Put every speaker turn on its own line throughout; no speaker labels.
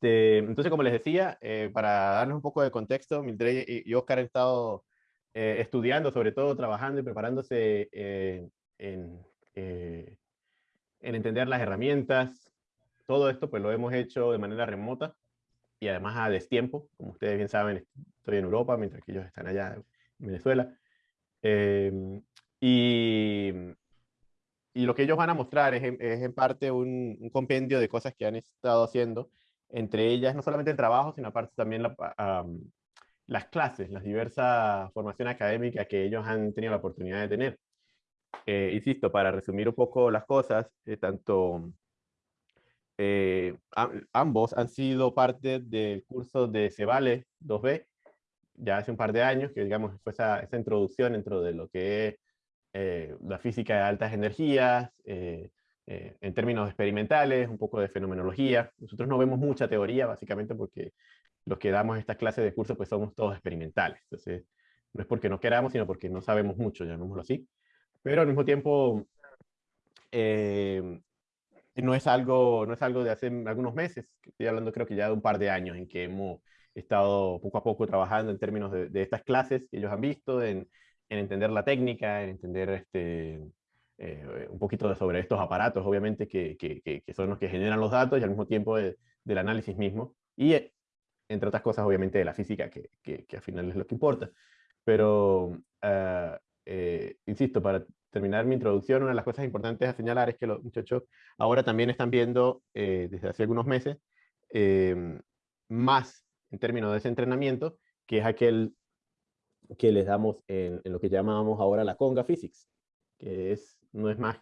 Este, entonces, como les decía, eh, para darnos un poco de contexto, Mildred y Oscar han estado eh, estudiando, sobre todo trabajando y preparándose eh, en, en entender las herramientas. Todo esto pues lo hemos hecho de manera remota y además a destiempo. Como ustedes bien saben, estoy en Europa, mientras que ellos están allá en Venezuela. Em, y, y, lo que ellos van a mostrar es, es en parte un, un, compendio de cosas que han estado haciendo, entre ellas no solamente el trabajo, sino aparte también la, las clases, las diversas formaciones académicas que ellos han tenido la oportunidad de tener. Eh, insisto, para resumir un poco las cosas, eh, tanto eh, ambos han sido parte del curso de Cebale 2B, ya hace un par de años, que digamos fue esa, esa introducción dentro de lo que es eh, la física de altas energías, eh, eh, en términos experimentales, un poco de fenomenología. Nosotros no vemos mucha teoría, básicamente porque los que damos estas clases de curso pues somos todos experimentales. Entonces, no es porque no queramos, sino porque no sabemos mucho, llamémoslo así. Pero al mismo tiempo, no, es algo, no es algo de hace algunos meses, estoy hablando creo que ya de un par de años en que hemos he estado poco a poco trabajando en términos de, estas clases que ellos han visto, en, entender la técnica, en entender este, eh, un poquito sobre estos aparatos, obviamente, que, que, son los que generan los datos y al mismo tiempo del análisis mismo. Y, eh, entre otras cosas, obviamente, de la física, que, al final es lo que importa. Pero, ah, eh, insisto, para terminar mi introducción, una de las cosas importantes a señalar es que los muchachos ahora también están viendo, desde hace algunos meses, más en términos de ese entrenamiento, que es aquel que les damos en, lo que llamamos ahora la conga physics, que es, no es más,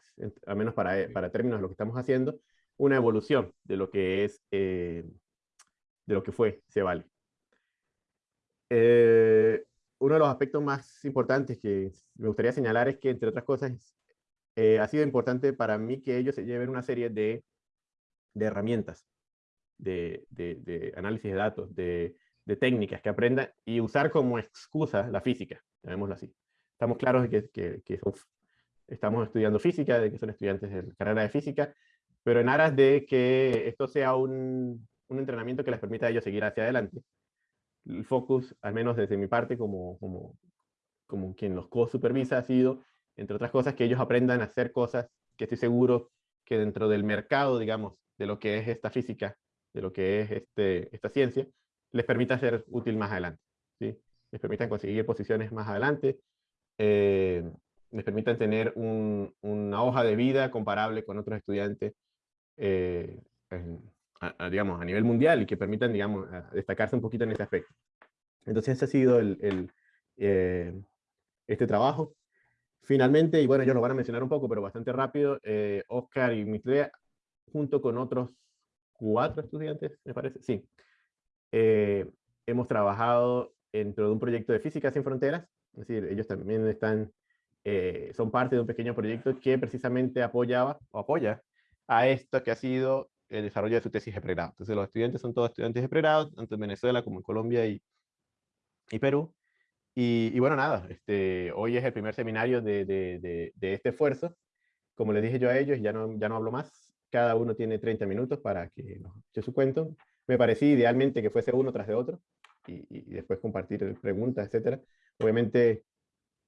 al menos para, eh, para términos de lo que estamos haciendo, una evolución de lo que es, eh, de lo que fue Cebale. Eh, uno de los aspectos más importantes que me gustaría señalar es que, entre otras cosas, ha sido importante para mí que ellos se lleven una serie de, de herramientas de, análisis de datos, de, técnicas que aprendan y usar como excusa la física, llamémoslo así. Estamos claros de que, que, estamos estudiando física, de que son estudiantes de la carrera de física, pero en aras de que esto sea un, un entrenamiento que les permita a ellos seguir hacia adelante. El focus, al menos desde mi parte, como, como, como quien los co-supervisa, ha sido, entre otras cosas, que ellos aprendan a hacer cosas que estoy seguro que dentro del mercado, digamos, de lo que es esta física, de lo que es este, esta ciencia, les permita ser útil más adelante. ¿sí? Les permitan conseguir posiciones más adelante, eh, les permitan tener una hoja de vida comparable con otros estudiantes, eh, a, digamos, a nivel mundial y que permitan, digamos, destacarse un poquito en ese aspecto. Entonces ese ha sido el, eh, este trabajo. Finalmente, y bueno, ellos lo van a mencionar un poco, pero bastante rápido, Oscar y Mitlea, junto con otros cuatro estudiantes, me parece, sí. Eh, hemos trabajado dentro de un proyecto de Física Sin Fronteras, es decir, ellos también están, eh, son parte de un pequeño proyecto que precisamente apoyaba, o apoya, a esto que ha sido el desarrollo de su tesis de pregrado. Entonces los estudiantes son todos estudiantes de pregrado, tanto en Venezuela como en Colombia y, y Perú. Y, y, bueno, nada, este, hoy es el primer seminario de, de, de, este esfuerzo. Como les dije yo a ellos, ya no, ya no hablo más, cada uno tiene 30 minutos para que nos eche su cuento. Me parecía idealmente que fuese uno tras de otro y, después compartir preguntas, etc. Obviamente,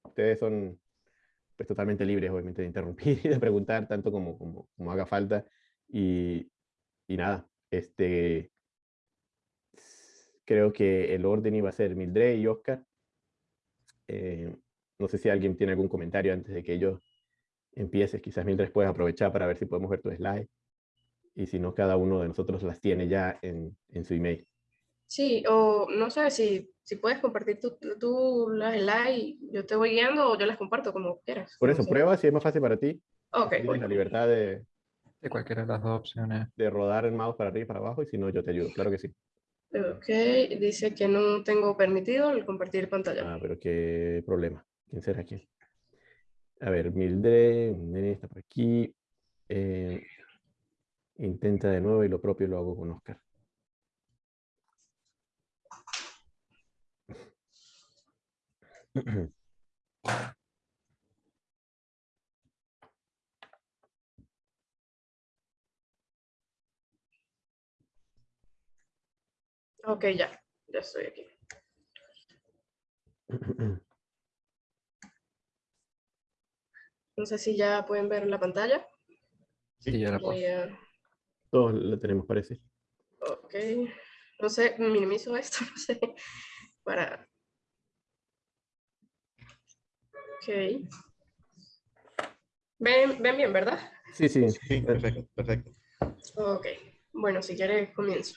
ustedes son pues, totalmente libres, obviamente, de interrumpir y de preguntar tanto como, como, como haga falta. Y, y, nada, este, creo que el orden iba a ser Mildred y Oscar. Eh, no sé si alguien tiene algún comentario antes de que ellos empieces, quizás mientras puedes aprovechar para ver si podemos ver tu slide. Y si no, cada uno de nosotros las tiene ya en, en su email.
Sí, o no sé si, si puedes compartir tú, tú las slides, yo te voy guiando o yo las comparto como quieras.
Por eso, prueba si es más fácil para ti.
Ok.
Tienes la libertad de...
De cualquiera de las dos opciones.
De rodar el mouse para arriba y para abajo, y si no, yo te ayudo, claro que sí.
Ok, dice que no tengo permitido el compartir pantalla.
Ah, pero qué problema. ¿Quién será quién? A ver, Mildred, está por aquí. Eh, intenta de nuevo y lo propio lo hago con Oscar.
Ok, ya, ya estoy aquí. No sé si ya pueden ver la pantalla.
Sí, ya la puedo.
A-
Todos lo tenemos, parece.
Ok. No sé, minimizo esto, no sé. Para. Ok. Ven, ven bien, ¿verdad?
Sí, sí.
Sí, perfecto, perfecto.
Ok. Bueno, si quieres, comienzo.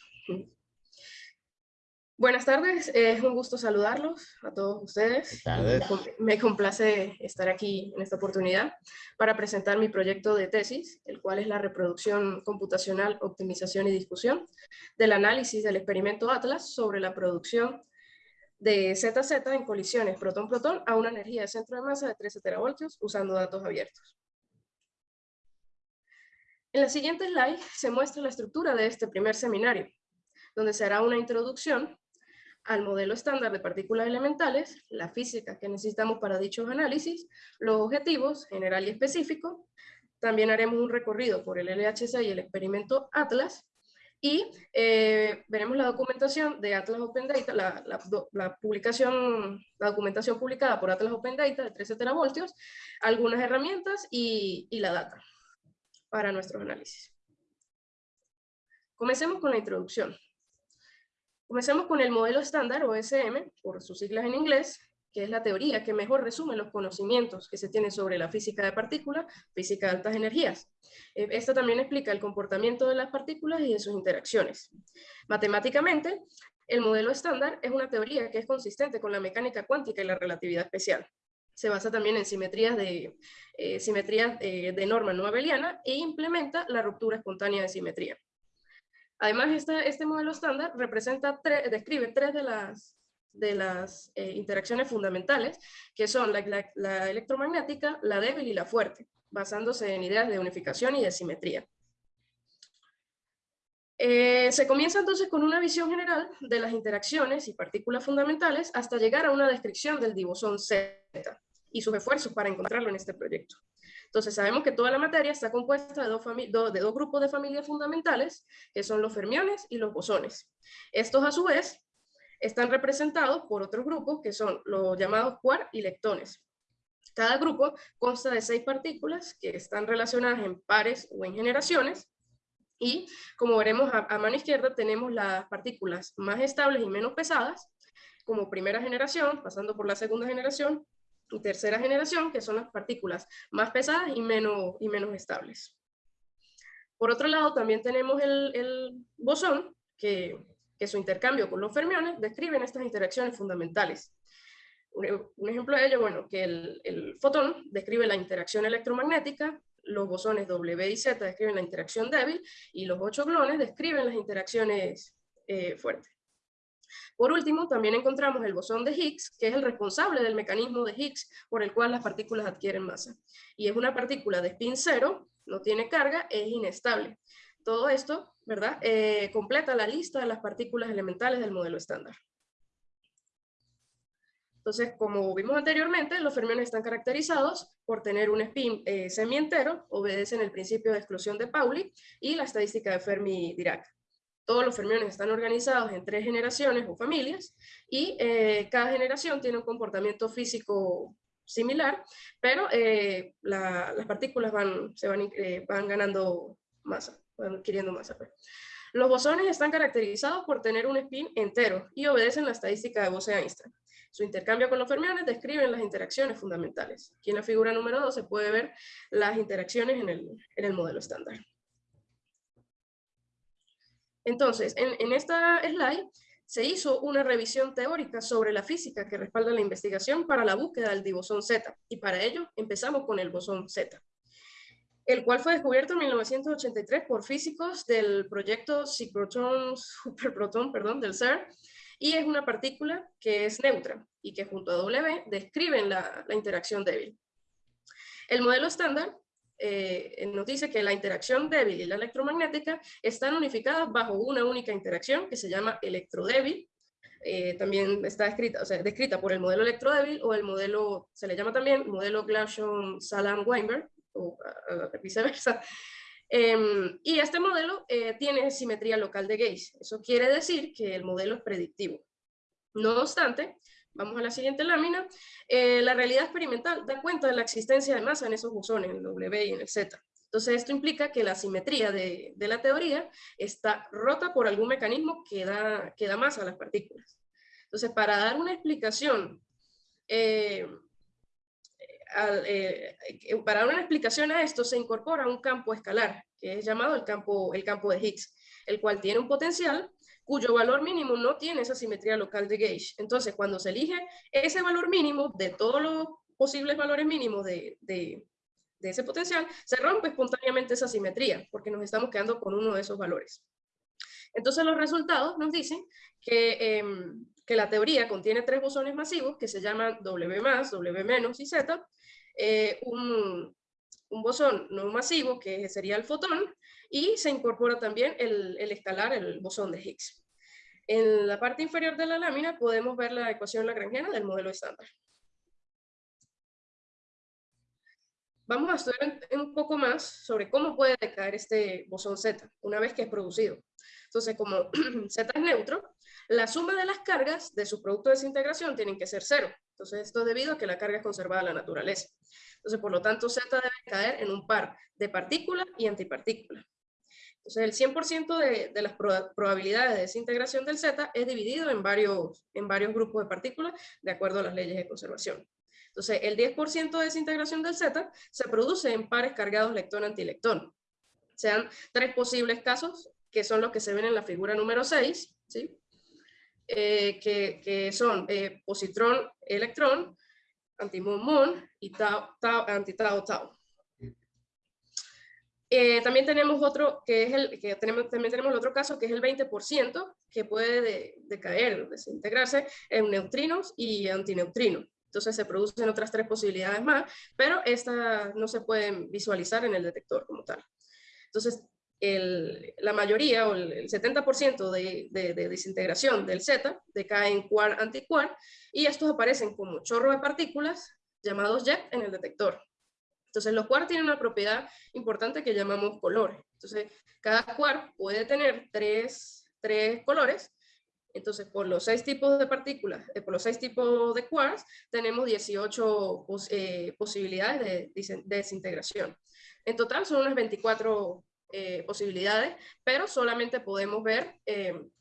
Buenas tardes, es un gusto saludarlos a todos ustedes.
tardes.
Me com- Me complace estar aquí en esta oportunidad para presentar mi proyecto de tesis, el cual es la reproducción computacional, optimización y discusión del análisis del experimento Atlas sobre la producción de ZZ en colisiones protón-protón a una energía de centro de masa de 13 teravoltios usando datos abiertos. En la siguiente slide se muestra la estructura de este primer seminario, donde se hará una introducción al modelo estándar de partículas elementales, la física que necesitamos para dichos análisis, los objetivos general y específico. También haremos un recorrido por el LHC y el experimento Atlas. Y eh, veremos la documentación de Atlas Open Data, la, la la publicación, la documentación publicada por Atlas Open Data de 13 teravoltios, algunas herramientas y, y la data para nuestros análisis. Comencemos con la introducción. Comencemos con el modelo estándar o SM, por sus siglas en inglés, que es la teoría que mejor resume los conocimientos que se tienen sobre la física de partículas, física de altas energías. Eh, Esta también explica el comportamiento de las partículas y de sus interacciones. Matemáticamente, el modelo estándar es una teoría que es consistente con la mecánica cuántica y la relatividad especial. Se basa también en simetrías de, eh, simetrías, eh, de norma no abeliana e implementa la ruptura espontánea de simetría. Además, este, modelo estándar representa describe tres de las, de las eh, interacciones fundamentales, que son la, electromagnética, la débil y la fuerte, basándose en ideas de unificación y de simetría. Eh, se comienza entonces con una visión general de las interacciones y partículas fundamentales hasta llegar a una descripción del dibosón Z y sus esfuerzos para encontrarlo en este proyecto. Entonces sabemos que toda la materia está compuesta de dos grupos de familias fundamentales, que son los fermiones y los bosones. Estos a su vez están representados por otros grupos que son los llamados quark y leptones. Cada grupo consta de seis partículas que están relacionadas en pares o en generaciones y como veremos a, mano izquierda tenemos las partículas más estables y menos pesadas como primera generación, pasando por la segunda generación y tercera generación, que son las partículas más pesadas y menos, y menos estables. Por otro lado, también tenemos el bosón, que, que su intercambio con los fermiones describen estas interacciones fundamentales. Un, ejemplo de ello, bueno, que el, el fotón describe la interacción electromagnética, los bosones W y Z describen la interacción débil, y los ocho gluones describen las interacciones eh, fuertes. Por último, también encontramos el bosón de Higgs, que es el responsable del mecanismo de Higgs por el cual las partículas adquieren masa. Y es una partícula de spin cero, no tiene carga, es inestable. Todo esto, ¿verdad? Eh, completa la lista de las partículas elementales del modelo estándar. Entonces, como vimos anteriormente, los fermiones están caracterizados por tener un spin eh, semientero, obedecen el principio de exclusión de Pauli y la estadística de Fermi-Dirac. Todos los fermiones están organizados en tres generaciones o familias y eh, cada generación tiene un comportamiento físico similar, pero eh, la- las partículas van, se van, eh, van ganando masa, adquiriendo masa. Los bosones están caracterizados por tener un spin entero y obedecen la estadística de Bose-Einstein. Su intercambio con los fermiones describen las interacciones fundamentales. Aquí en la figura número 2 se puede ver las interacciones en el, en el modelo estándar. Entonces, en, en esta slide se hizo una revisión teórica sobre la física que respalda la investigación para la búsqueda del dibosón Z, y para ello empezamos con el bosón Z, el cual fue descubierto en 1983 por físicos del proyecto Cyclotron Superproton, perdón, del CERN, y es una partícula que es neutra y que junto a W describen la, interacción débil. El modelo estándar eh, nos dice que la interacción débil y la electromagnética están unificadas bajo una única interacción que se llama electrodébil. Eh, también está escrita, o sea, descrita por el modelo electrodébil o el modelo, se le llama también modelo Glashow-Salam-Weinberg, o uh, viceversa. Em, y este modelo eh, tiene simetría local de Gauge. Eso quiere decir que el modelo es predictivo. No obstante, vamos a la siguiente lámina, eh, la realidad experimental da cuenta de la existencia de masa en esos bosones, en el W y en el Z. Entonces esto implica que la simetría de, la teoría está rota por algún mecanismo que da, que da masa a las partículas. Entonces para dar una explicación eh, eh, para dar una explicación a esto se incorpora un campo escalar, que es llamado el campo, el campo de Higgs, el cual tiene un potencial cuyo valor mínimo no tiene esa simetría local de Gauge. Entonces, cuando se elige ese valor mínimo de todos los posibles valores mínimos de, de, ese potencial, se rompe espontáneamente esa simetría, porque nos estamos quedando con uno de esos valores. Entonces, los resultados nos dicen que, em, que la teoría contiene tres bosones masivos que se llaman W+, W- y Z, eh, un, bosón no masivo, que sería el fotón, y se incorpora también el, el escalar, el bosón de Higgs. En la parte inferior de la lámina podemos ver la ecuación lagrangiana del modelo estándar. Vamos a estudiar un poco más sobre cómo puede decaer este bosón Z una vez que es producido. Entonces, como Z es neutro, la suma de las cargas de su producto de desintegración tienen que ser cero. Entonces, esto es debido a que la carga es conservada en la naturaleza. Entonces, por lo tanto, Z debe caer en un par de partícula y antipartícula. Entonces, el 100% de, de, las probabilidades de desintegración del Z es dividido en varios, en varios grupos de partículas de acuerdo a las leyes de conservación. Entonces, el 10% de desintegración del Z se produce en pares cargados lectón-antilectón. Sean tres posibles casos, que son los que se ven en la figura número 6, ¿sí? Eh, que, que, son eh, positrón-electrón, antimón-mon y tau, tau, anti-tau-tau. Eh, también tenemos otro que es el que tenemos también tenemos el otro caso que es el 20% que puede decaer, desintegrarse en neutrinos y antineutrinos. Entonces se producen otras tres posibilidades más, pero estas no se pueden visualizar en el detector como tal. Entonces la mayoría o el, 70% de, de, de, desintegración del Z decae en quark antiquark y estos aparecen como chorro de partículas llamados jet en el detector. Entonces los quarks tienen una propiedad importante que llamamos colores. Entonces cada quark puede tener tres, tres colores. Entonces por los seis tipos de partículas, eh, por los seis tipos de quarks, tenemos 18 eh, posibilidades de, de desintegración. En total son unas 24 eh, posibilidades, pero solamente podemos ver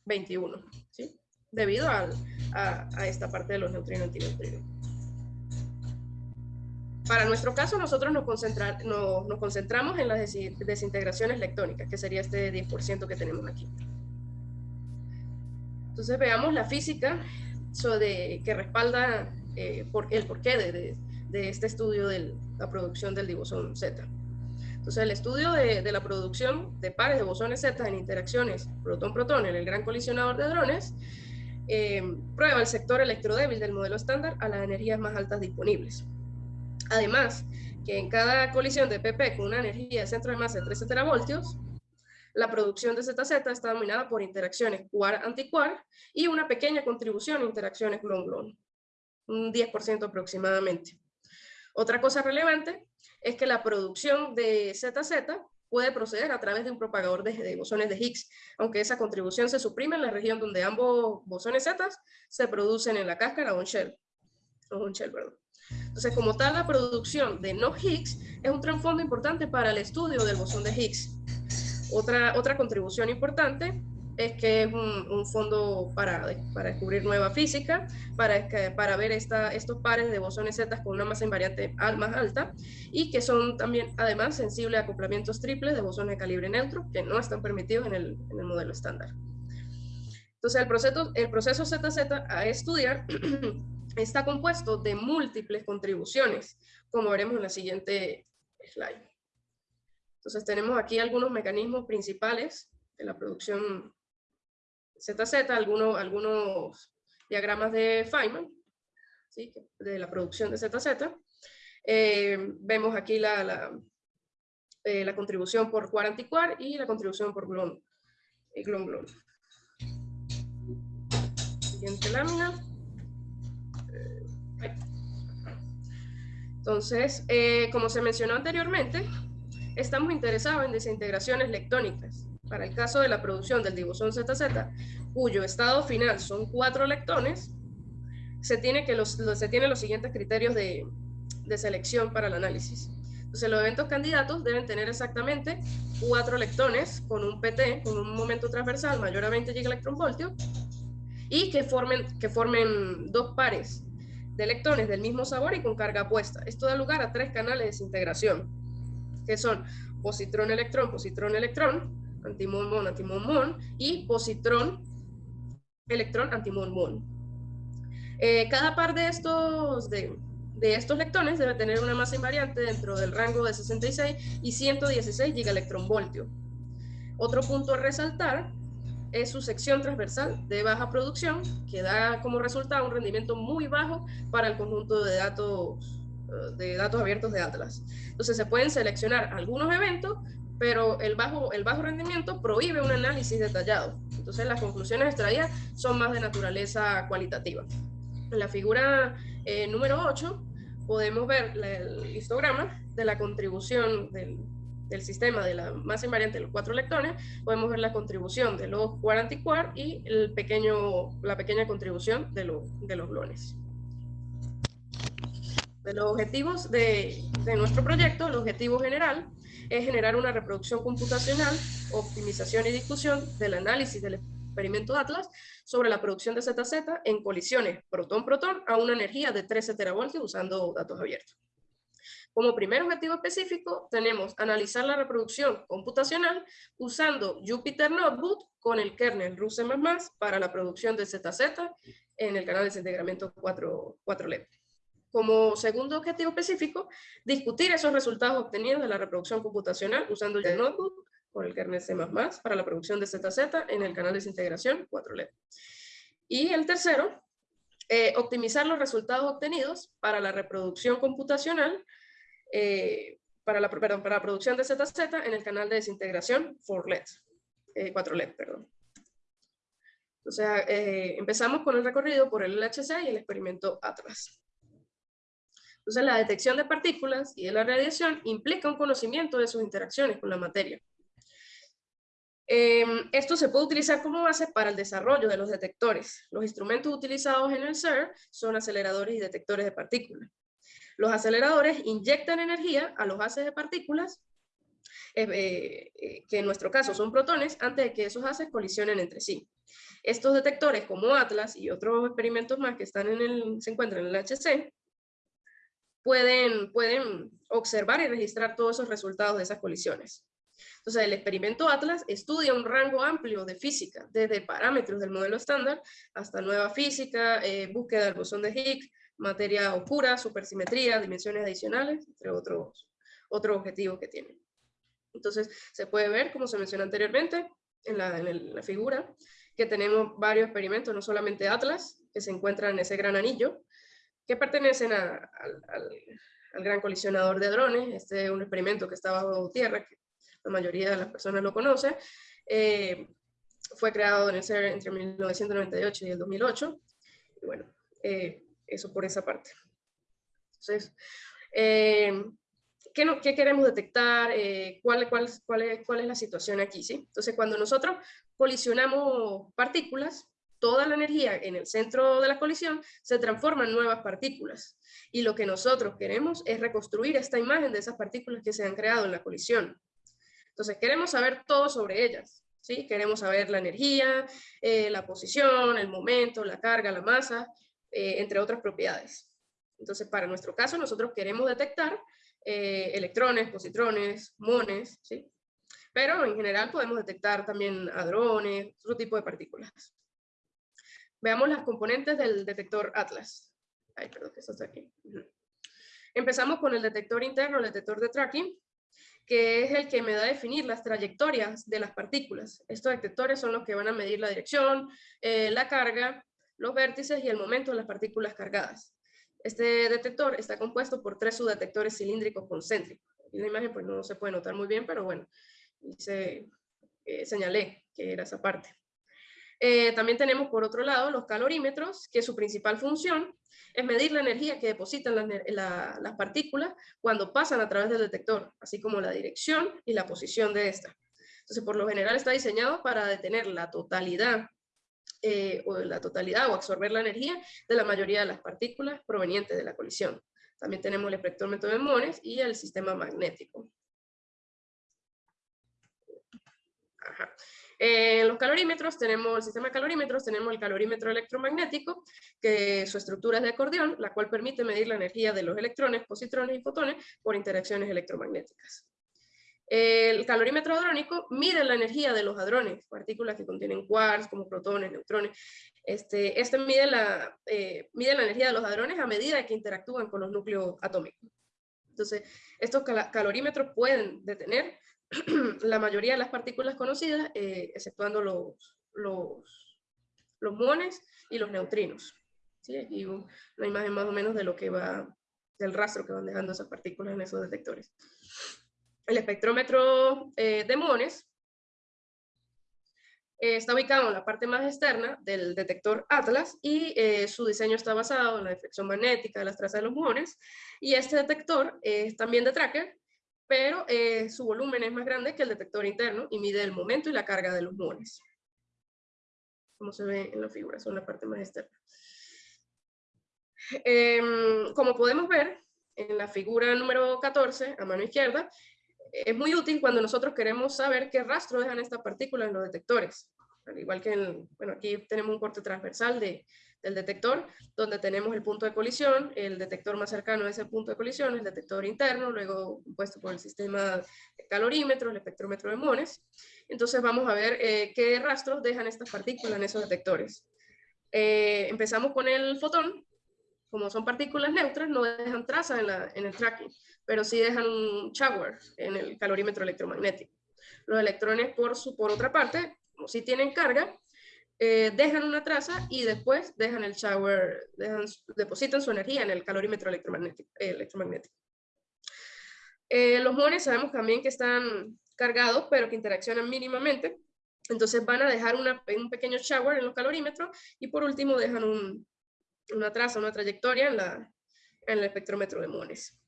21, eh, ¿sí? debido a, a, esta parte de los neutrinos antineutrinos. Para nuestro caso, nosotros nos, nos, nos concentramos en las desintegraciones lectónicas, que sería este 10% que tenemos aquí. Entonces veamos la física de, que respalda eh, por, el porqué de, de, de, este estudio de la producción del divosón Z. Entonces, el estudio de, la producción de pares de bosones Z en interacciones protón-protón en el gran colisionador de hadrones eh, prueba el sector electrodébil del modelo estándar a las energías más altas disponibles. Además, que en cada colisión de PP con una energía de centro de masa de 13 teravoltios, la producción de ZZ está dominada por interacciones quark-antiquark y una pequeña contribución a interacciones gluon-gluon, un 10% aproximadamente. Otra cosa relevante es que la producción de ZZ puede proceder a través de un propagador de, bosones de Higgs, aunque esa contribución se suprime en la región donde ambos bosones Z se producen en la cáscara o en shell. O shell Entonces, como tal, la producción de no Higgs es un trasfondo importante para el estudio del bosón de Higgs. Otra, otra contribución importante es que es un, fondo para, para, descubrir nueva física, para, para ver esta, estos pares de bosones Z con una masa invariante más alta y que son también además sensibles a acoplamientos triples de bosones de calibre neutro que no están permitidos en el, en el modelo estándar. Entonces el proceso, el proceso ZZ a estudiar está compuesto de múltiples contribuciones, como veremos en la siguiente slide. Entonces tenemos aquí algunos mecanismos principales de la producción ZZ, algunos, algunos diagramas de Feynman, ¿sí? de la producción de ZZ. Eh, vemos aquí la, la, eh, contribución por quark antiquark y la contribución por glon, eh, glon, glon. Siguiente lámina. Entonces, como se mencionó anteriormente, estamos interesados en desintegraciones lectónicas. Para el caso de la producción del dibosón ZZ, cuyo estado final son cuatro lectones, se tiene, que los, se tienen los siguientes criterios de, de selección para el análisis. Entonces, los eventos candidatos deben tener exactamente cuatro lectones con un PT, con un momento transversal mayor a 20 gigaelectronvoltios, y que formen, que formen dos pares de electrones del mismo sabor y con carga opuesta. Esto da lugar a tres canales de desintegración, que son positrón-electrón, positrón-electrón, antimón-mon, antimón-mon, y positrón-electrón, antimón-mon. Eh, cada par de estos, de, de, estos lectones debe tener una masa invariante dentro del rango de 66 y 116 gigaelectronvoltios. Otro punto a resaltar es su sección transversal de baja producción, que da como resultado un rendimiento muy bajo para el conjunto de datos, eh, de datos abiertos de Atlas. Entonces se pueden seleccionar algunos eventos, pero el bajo, el bajo rendimiento prohíbe un análisis detallado. Entonces las conclusiones extraídas son más de naturaleza cualitativa. En la figura eh, número 8 podemos ver el histograma de la contribución del, del sistema de la masa invariante de los cuatro electrones, podemos ver la contribución de los quark antiquark y el pequeño, la pequeña contribución de, de los gluones. De los objetivos de, de nuestro proyecto, el objetivo general es generar una reproducción computacional, optimización y discusión del análisis del experimento Atlas sobre la producción de ZZ en colisiones protón-protón a una energía de 13 teravoltios usando datos abiertos. Como primer objetivo específico, tenemos analizar la reproducción computacional usando Jupyter Notebook con el kernel RUSE++ para la producción de ZZ en el canal de desintegramiento 4, 4LED. Como segundo objetivo específico, discutir esos resultados obtenidos de la reproducción computacional usando el Notebook con el kernel C++ para la producción de ZZ en el canal de desintegración 4LED. Y el tercero, eh, optimizar los resultados obtenidos para la reproducción computacional eh, para, la, perdón, para la producción de ZZ en el canal de desintegración 4LED, eh, 4LED. Perdón. Sea, eh, empezamos con el recorrido por el LHC y el experimento Atlas. Entonces, la detección de partículas y de la radiación implica un conocimiento de sus interacciones con la materia. Em, esto se puede utilizar como base para el desarrollo de los detectores. Los instrumentos utilizados en el CER son aceleradores y detectores de partículas. Los aceleradores inyectan energía a los haces de partículas, eh, eh, que en nuestro caso son protones, antes de que esos haces colisionen entre sí. Estos detectores como Atlas y otros experimentos más que están en el, se encuentran en el HC, pueden, pueden observar y registrar todos esos resultados de esas colisiones. Entonces, el experimento Atlas estudia un rango amplio de física, desde parámetros del modelo estándar hasta nueva física, eh, búsqueda del bosón de Higgs, materia oscura, supersimetría, dimensiones adicionales, entre otros, otros objetivos que tienen. Entonces, se puede ver, como se mencionó anteriormente, en la, figura, que tenemos varios experimentos, no solamente Atlas, que se encuentran en ese gran anillo, que pertenecen al, gran colisionador de drones. Este es un experimento que está bajo tierra, que la mayoría de las personas lo conoce. Eh, fue creado en el CER entre 1998 y el 2008. Y bueno, eh, eso por esa parte. Entonces, eh, ¿qué, no, ¿qué, queremos detectar? Eh, ¿cuál, cuál, cuál, es, ¿Cuál es la situación aquí? ¿sí? Entonces, cuando nosotros colisionamos partículas, toda la energía en el centro de la colisión se transforma en nuevas partículas. Y lo que nosotros queremos es reconstruir esta imagen de esas partículas que se han creado en la colisión. Entonces, queremos saber todo sobre ellas. ¿sí? Queremos saber la energía, eh, la posición, el momento, la carga, la masa, eh, entre otras propiedades. Entonces, para nuestro caso, nosotros queremos detectar eh, electrones, positrones, mones, ¿sí? Pero en general podemos detectar también hadrones, otro tipo de partículas. Veamos las componentes del detector Atlas. Ay, perdón, que esto está aquí. Empezamos con el detector interno, el detector de tracking, que es el que me da a definir las trayectorias de las partículas. Estos detectores son los que van a medir la dirección, eh, la carga los vértices y el momento de las partículas cargadas. Este detector está compuesto por tres subdetectores cilíndricos concéntricos. En la imagen pues no se puede notar muy bien, pero bueno, se, eh, señalé que era esa parte. Eh, también tenemos por otro lado los calorímetros, que su principal función es medir la energía que depositan las, partículas cuando pasan a través del detector, así como la dirección y la posición de esta. Entonces, por lo general está diseñado para detener la totalidad eh, o la totalidad o absorber la energía de la mayoría de las partículas provenientes de la colisión. También tenemos el espectrómetro de Mones y el sistema magnético. En los calorímetros tenemos el sistema de calorímetros, tenemos el calorímetro electromagnético, que su estructura es de acordeón, la cual permite medir la energía de los electrones, positrones y fotones por interacciones electromagnéticas. El calorímetro hadrónico mide la energía de los hadrones, partículas que contienen quarks, como protones, neutrones. Este, este mide, la, eh, mide la energía de los hadrones a medida que interactúan con los núcleos atómicos. Entonces, estos calorímetros pueden detener la mayoría de las partículas conocidas, eh, exceptuando los, los, muones y los neutrinos. ¿Sí? Aquí una imagen más o menos de lo que va, del rastro que van dejando esas partículas en esos detectores. El espectrómetro eh, de muones eh, está ubicado en la parte más externa del detector Atlas y su diseño está basado en la deflexión magnética de las trazas de los muones. Y este detector es también de tracker pero eh, su volumen es más grande que el detector interno y mide el momento y la carga de los muones. Como se ve en la figura, son la parte más externa. Em, como podemos ver en la figura número 14, a mano izquierda, es muy útil cuando nosotros queremos saber qué rastro dejan estas partículas en los detectores. Al igual que, en, bueno, aquí tenemos un corte transversal de, del detector, donde tenemos el punto de colisión, el detector más cercano a ese punto de colisión, el detector interno, luego puesto por el sistema calorímetro, el espectrómetro de Mones. Entonces vamos a ver eh, qué rastros dejan estas partículas en esos detectores. Eh, empezamos con el fotón. Como son partículas neutras, no dejan traza en, la, en el tracking, pero sí dejan un shower en el calorímetro electromagnético. Los electrones, por, su, por otra parte, como si tienen carga, eh, dejan una traza y después dejan el shower, depositan su energía en el calorímetro electromagnético. electromagnético. Eh, los muones sabemos también que están cargados, pero que interaccionan mínimamente. Entonces van a dejar un pequeño shower en los calorímetros y por último dejan una traza, una trayectoria en, la, en el espectrómetro de muones.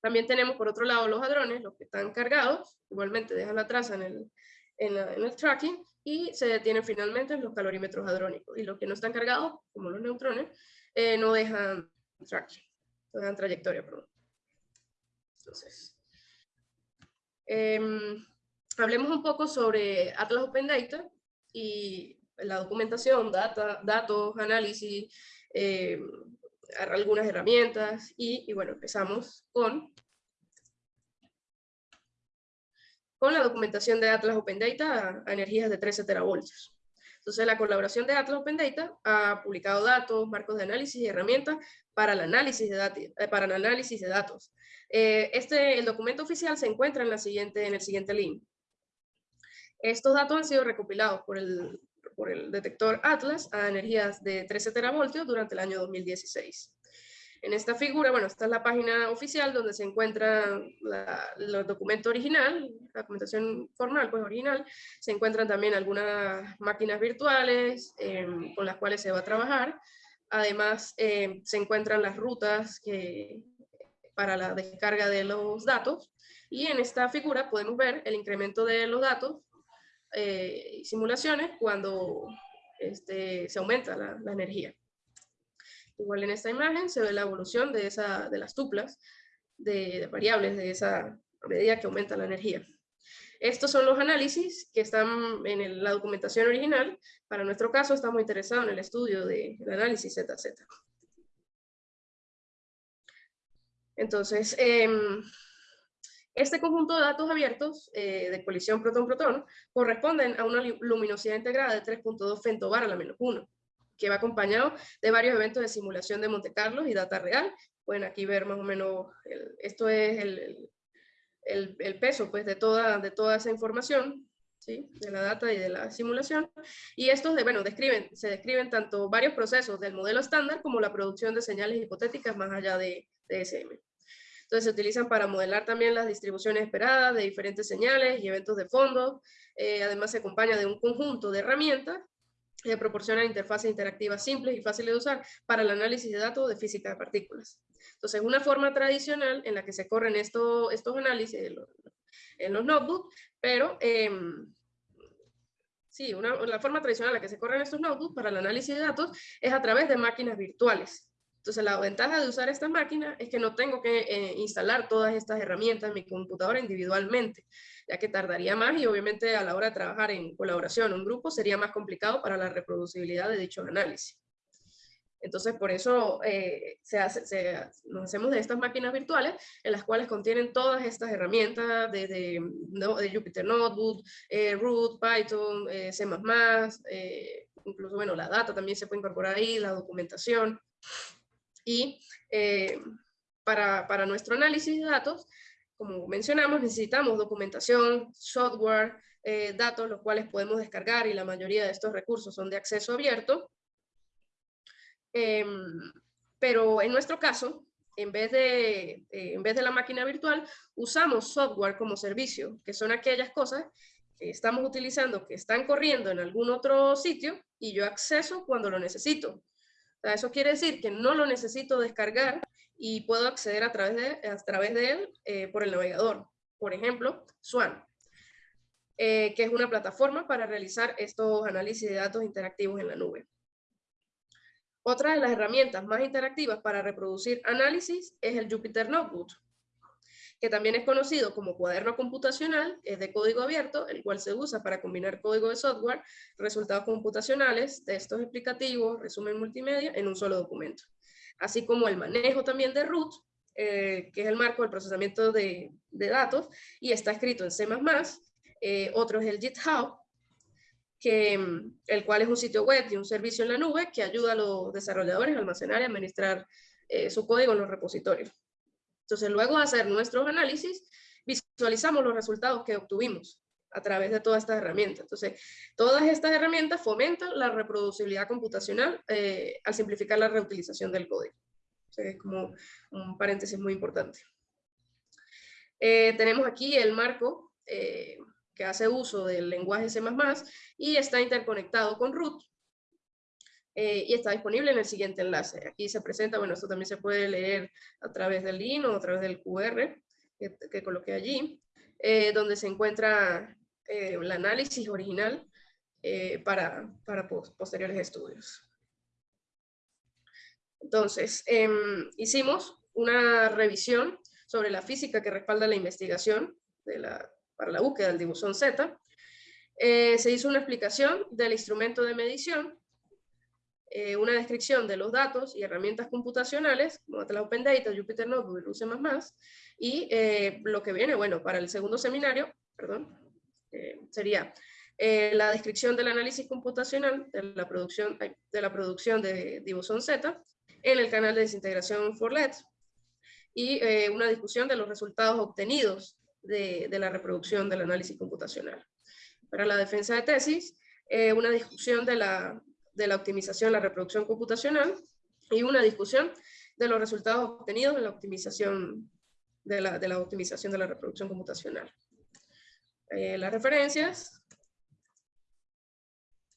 También tenemos por otro lado los hadrones, los que están cargados, igualmente dejan la traza en el, en, en el tracking y se detienen finalmente en los calorímetros hadrónicos. Y los que no están cargados, como los neutrones, eh, no dejan traction, no dejan trayectoria, perdón. Entonces, em, hablemos un poco sobre Atlas Open Data y la documentación, data, datos, análisis, em, algunas herramientas y, y bueno, empezamos con con la documentación de Atlas Open Data a, energías de 13 teravoltios. Entonces, la colaboración de Atlas Open Data ha publicado datos, marcos de análisis y herramientas para el análisis de, eh, para el análisis de datos. Eh, este, el documento oficial se encuentra en, la siguiente, en el siguiente link. Estos datos han sido recopilados por el, por el detector Atlas a energías de 13 teravoltios durante el año 2016. En esta figura, bueno, esta es la página oficial donde se encuentra el documento original, la documentación formal, pues original. Se encuentran también algunas máquinas virtuales em, con las cuales se va a trabajar. Además, em, se encuentran las rutas que, para la descarga de los datos. Y en esta figura podemos ver el incremento de los datos eh, y simulaciones cuando este, se aumenta la energía. Igual en esta imagen se ve la evolución de, esa, de las tuplas, de, variables de esa medida que aumenta la energía. Estos son los análisis que están en la documentación original. Para nuestro caso estamos interesados en el estudio del análisis ZZ. Entonces, em, este conjunto de datos abiertos eh, de colisión protón-protón corresponden a una luminosidad integrada de 3.2 femtobar a la menos 1 que va acompañado de varios eventos de simulación de Monte Carlo y data real. Pueden aquí ver más o menos, esto es el, el, el, peso pues, de, toda, de toda esa información, ¿sí? de la data y de la simulación. Y estos, de, bueno, describen, se describen tanto varios procesos del modelo estándar como la producción de señales hipotéticas más allá de, de SM. Entonces se utilizan para modelar también las distribuciones esperadas de diferentes señales y eventos de fondo. Eh, además se acompaña de un conjunto de herramientas que proporcionan interfaces interactivas simples y fáciles de usar para el análisis de datos de física de partículas. Entonces, una forma tradicional en la que se corren estos análisis en los, notebooks, pero em, sí, la forma tradicional en la que se corren estos notebooks para el análisis de datos es a través de máquinas virtuales. Entonces, la ventaja de usar esta máquina es que no tengo que eh, instalar todas estas herramientas en mi computadora individualmente, ya que tardaría más y obviamente a la hora de trabajar en colaboración un grupo sería más complicado para la reproducibilidad de dicho análisis. Entonces, por eso eh, se nos hacemos de estas máquinas virtuales en las cuales contienen todas estas herramientas desde de Jupyter Notebook, eh, Root, Python, eh, C++, eh, incluso, bueno, la data también se puede incorporar ahí, la documentación. Y para, para nuestro análisis de datos, como mencionamos, necesitamos documentación, software, datos, los cuales podemos descargar y la mayoría de estos recursos son de acceso abierto. Em, pero en nuestro caso, en vez, de, eh, en vez de la máquina virtual, usamos software como servicio, que son aquellas cosas que estamos utilizando, que están corriendo en algún otro sitio y yo acceso cuando lo necesito. eso quiere decir que no lo necesito descargar y puedo acceder a través de, a través de él eh, por el navegador. Por ejemplo, Swan, eh, que es una plataforma para realizar estos análisis de datos interactivos en la nube. Otra de las herramientas más interactivas para reproducir análisis es el Jupyter Notebook, que también es conocido como cuaderno computacional, es de código abierto, el cual se usa para combinar código de software, resultados computacionales, textos explicativos, resumen multimedia en un solo documento. Así como el manejo también de root, eh, que es el marco del procesamiento de, datos, y está escrito en C++, eh, otro es el GitHub, que, mm, el cual es un sitio web y un servicio en la nube que ayuda a los desarrolladores a almacenar y administrar eh, su código en los repositorios. Entonces, luego de hacer nuestros análisis, visualizamos los resultados que obtuvimos a través de todas estas herramientas. Entonces, todas estas herramientas fomentan la reproducibilidad computacional eh, al simplificar la reutilización del código. es como un paréntesis muy importante. Eh, tenemos aquí el marco que hace uso del lenguaje C++ y está interconectado con root. Eh, y está disponible en el siguiente enlace. Aquí se presenta, bueno, esto también se puede leer a través del link o a través del QR que, coloqué allí, eh, donde se encuentra eh, el análisis original para, para posteriores estudios. Entonces, em, hicimos una revisión sobre la física que respalda la investigación de la para la búsqueda del dibusón Z, eh, se hizo una explicación del instrumento de medición, eh, una descripción de los datos y herramientas computacionales, como Atlas Open Data, Jupyter Notebook y UC++, y eh, lo que viene, bueno, para el segundo seminario, perdón, sería la descripción del análisis computacional de la producción de, la producción de Dibusón Z en el canal de desintegración Forlet y una discusión de los resultados obtenidos de, la reproducción del análisis computacional. Para la defensa de tesis, eh, una discusión de la, de la optimización de la reproducción computacional y una discusión de los resultados obtenidos en la optimización de la, de la optimización de la reproducción computacional. Eh, las referencias,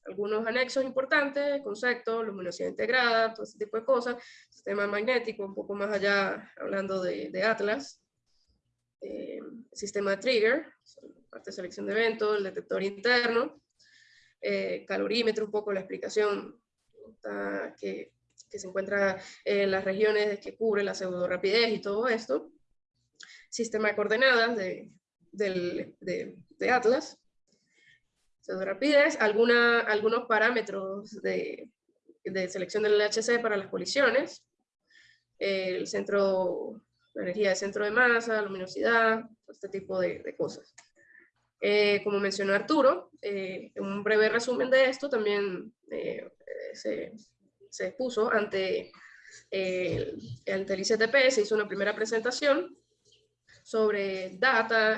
algunos anexos importantes, conceptos, luminosidad integrada, todo ese tipo de cosas, sistema magnético, un poco más allá, hablando de, de Atlas, eh, sistema de trigger, parte de selección de eventos, el detector interno, eh, calorímetro, un poco la explicación que, que, se encuentra en las regiones que cubre la pseudo rapidez y todo esto, sistema de coordenadas de, de, de Atlas, pseudo rapidez, alguna, algunos parámetros de, de selección del LHC para las colisiones, el centro la energía de centro de masa, luminosidad, este tipo de, cosas. Eh, como mencionó Arturo, eh, un breve resumen de esto también eh, se, se, expuso ante, el, ante el ICTP, se hizo una primera presentación sobre data,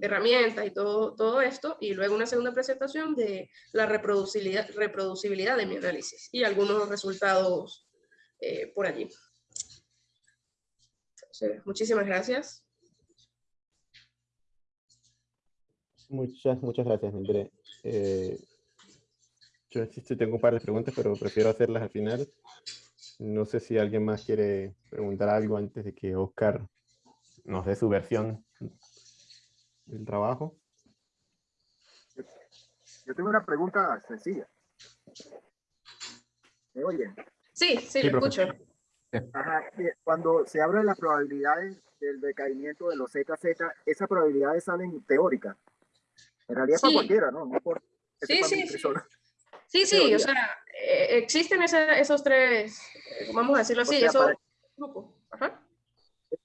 herramientas y todo, todo esto, y luego una segunda presentación de la reproducibilidad, reproducibilidad de mi análisis y algunos resultados por allí. muchísimas gracias.
Muchas, muchas gracias, André. Eh, yo tengo un par de preguntas, pero prefiero hacerlas al final. No sé si alguien más quiere preguntar algo antes de que Oscar nos dé su versión del trabajo.
Yo tengo una pregunta sencilla. ¿Me oyen?
Sí, sí, lo escucho.
Ajá, cuando se habla de las probabilidades del decaimiento de los ZZ, esas probabilidades salen teóricas. En realidad sí. para cualquiera, ¿no? no por
sí, sí, sí. sí, sí, o sea, eh, existen esos tres, eh, vamos a decirlo así, esos grupos. Ajá.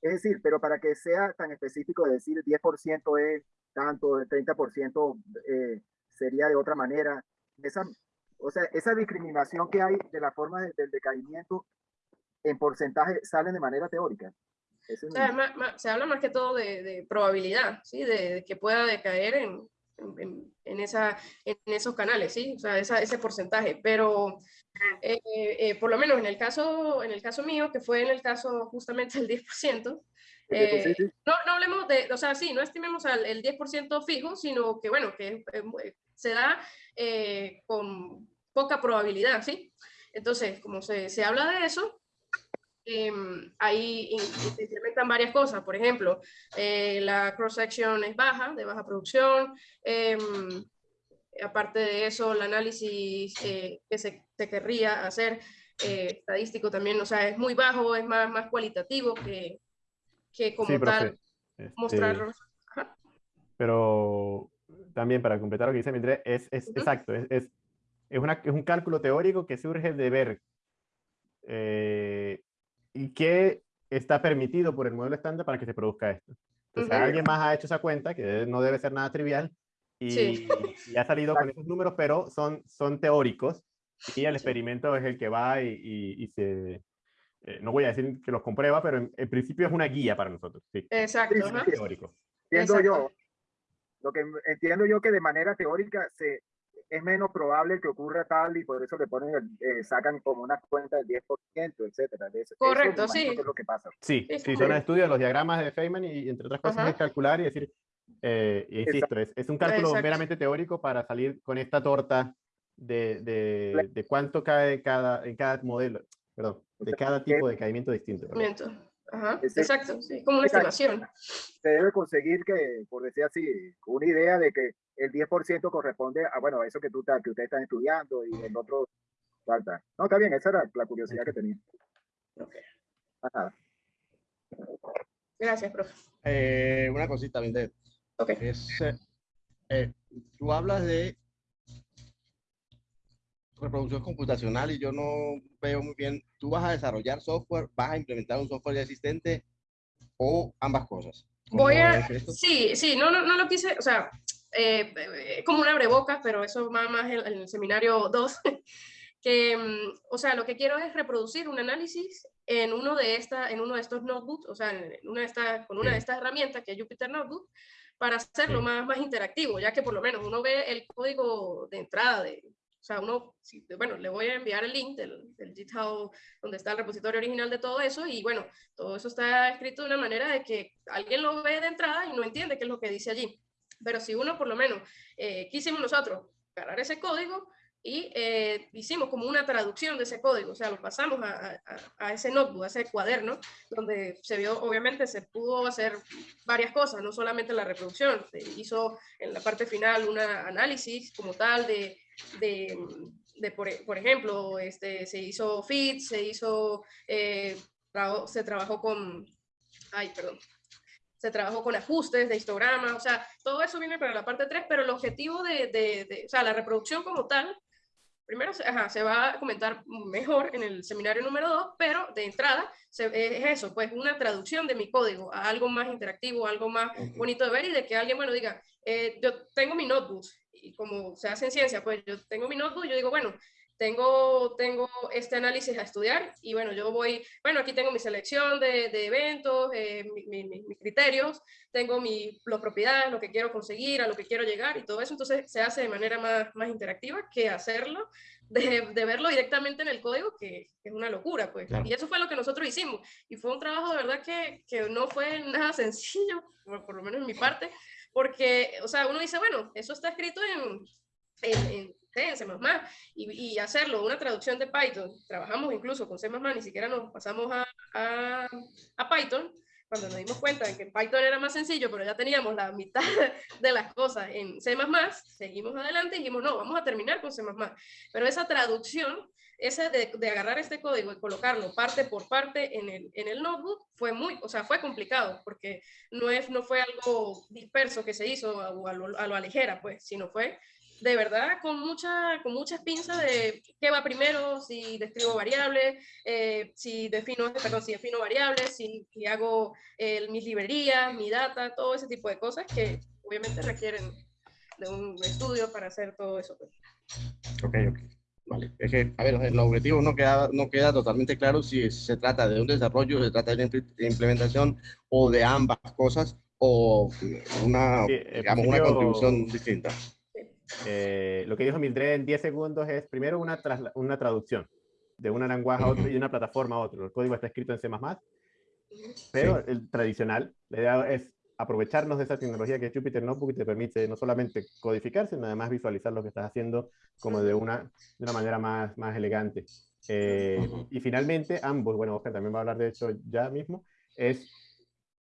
Es decir, pero para que sea tan específico de decir 10% es tanto, el 30% eh, sería de otra manera, esa, o sea, esa discriminación que hay de la forma de, del decaimiento en porcentaje salen de manera teórica.
O sea, se habla más que todo de, de probabilidad, ¿sí? De, de, que pueda decaer en, en, en, esa, en esos canales, ¿sí? O sea, esa, ese porcentaje. Pero eh, eh, por lo menos en el, caso, en el caso mío, que fue en el caso justamente del 10%, eh, no, no hablemos de, o sea, sí, no estimemos al, el 10% fijo, sino que, bueno, que eh, se da eh, con poca probabilidad, ¿sí? Entonces, como se, se habla de eso, em, ahí se implementan varias cosas. Por ejemplo, la cross-section es baja, de baja producción. Em, aparte de eso, el análisis que se, se, querría hacer estadístico también, o sea, es muy bajo, es más, más cualitativo que, que como sí, tal este, mostrarlo.
Pero también para completar lo que dice Mindre, es, es uh -huh. exacto, es, es, es, una, es, un cálculo teórico que surge de ver eh, y que está permitido por el modelo estándar para que se produzca esto. Entonces, uh -huh. alguien más ha hecho esa cuenta, que no debe ser nada trivial, y, sí. y ha salido con esos números, pero son, son teóricos, y el experimento es el que va y, y, y se, eh, no voy a decir que los comprueba, pero en, en, principio es una guía para nosotros. Sí.
Exacto.
Sí, sí, teórico. Entiendo yo, lo que entiendo yo que de manera teórica se, es menos probable que ocurra tal y por eso le ponen, el, eh, sacan como una cuenta del 10%, etcétera. De eso,
Correcto,
eso
sí.
es lo que pasa.
Sí, sí, son estudios, los diagramas de Feynman y entre otras cosas Ajá. es calcular y decir, eh, y insisto, es, es, un cálculo Exacto. meramente teórico para salir con esta torta de, de, de cuánto cae cada, en cada modelo, perdón, de cada tipo de caimiento distinto.
Ajá, exacto, sí, como una estimación.
Se debe conseguir que, por decir así, una idea de que el 10% corresponde a, bueno, a eso que, tú, que ustedes están estudiando y el otro falta. No, está bien, esa era la curiosidad que tenía.
Okay.
Ajá.
Gracias, profe.
Eh, una cosita, Vindet.
Ok.
Es, eh, tú hablas de reproducción computacional y yo no veo muy bien, ¿tú vas a desarrollar software, vas a implementar un software ya existente o ambas cosas?
Voy a, sí, sí, no, no, no lo quise, o sea, eh, eh, como una abreboca, pero eso va más en, en el seminario 2, que, mm, o sea, lo que quiero es reproducir un análisis en uno de, esta, en uno de estos notebooks, o sea, en una de esta, con una de estas herramientas que es Jupyter Notebook, para hacerlo más, más interactivo, ya que por lo menos uno ve el código de entrada de, o sea, uno, bueno, le voy a enviar el link del, del, GitHub donde está el repositorio original de todo eso y bueno, todo eso está escrito de una manera de que alguien lo ve de entrada y no entiende qué es lo que dice allí. Pero si uno por lo menos eh, quisimos nosotros cargar ese código y eh, hicimos como una traducción de ese código, o sea, lo pasamos a, a, a, ese notebook, a ese cuaderno, donde se vio, obviamente se pudo hacer varias cosas, no solamente la reproducción, se hizo en la parte final un análisis como tal de de, de por, por, ejemplo, este, se hizo fit, se hizo, eh, tra se trabajó con, ay, perdón, se trabajó con ajustes de histograma, o sea, todo eso viene para la parte 3, pero el objetivo de, de, de o sea, la reproducción como tal, primero ajá, se va a comentar mejor en el seminario número 2, pero de entrada se, es eso, pues una traducción de mi código a algo más interactivo, algo más bonito de ver y de que alguien, bueno, diga, eh, yo tengo mi notebook y como se hace en ciencia, pues yo tengo mi notebook y yo digo, bueno, tengo, tengo este análisis a estudiar y bueno, yo voy, bueno, aquí tengo mi selección de, de eventos, eh, mis criterios, tengo mi, las propiedades, lo que quiero conseguir, a lo que quiero llegar y todo eso, entonces se hace de manera más, más interactiva que hacerlo, de, de verlo directamente en el código, que, es una locura, pues. Y eso fue lo que nosotros hicimos. Y fue un trabajo de verdad que, que no fue nada sencillo, por, por, lo menos en mi parte, porque, o sea, uno dice, bueno, eso está escrito en, en, en en C++, y, y, hacerlo, una traducción de Python, trabajamos incluso con C++, ni siquiera nos pasamos a, a, a Python, cuando nos dimos cuenta de que Python era más sencillo, pero ya teníamos la mitad de las cosas en C++, seguimos adelante y dijimos, no, vamos a terminar con C++. Pero esa traducción, ese de, de, agarrar este código y colocarlo parte por parte en el, en el notebook, fue muy, o sea, fue complicado, porque no, es, no fue algo disperso que se hizo a, a, lo, a lo ligera, pues, sino fue de verdad con, mucha, con muchas pinzas de qué va primero, si describo variables, eh, si, defino, perdón, si defino variables, si, si hago eh, mis librerías, mi data, todo ese tipo de cosas que obviamente requieren de un estudio para hacer todo eso. Pues.
Ok, ok. Vale. Es que, a ver, el objetivo no queda, no queda totalmente claro si se trata de un desarrollo, se trata de una implementación o de ambas cosas o una, sí, digamos, una contribución distinta.
Eh, lo que dijo Mildred en 10 segundos es primero una, una traducción de un lenguaje a otro y una plataforma a otro. El código está escrito en C++, pero sí. el tradicional, la idea es aprovecharnos de esa tecnología que es Jupyter Notebook te permite no solamente codificar, sino además visualizar lo que estás haciendo como de una, de una manera más, más elegante. Eh, y finalmente, ambos, bueno, Oscar también va a hablar de eso ya mismo, es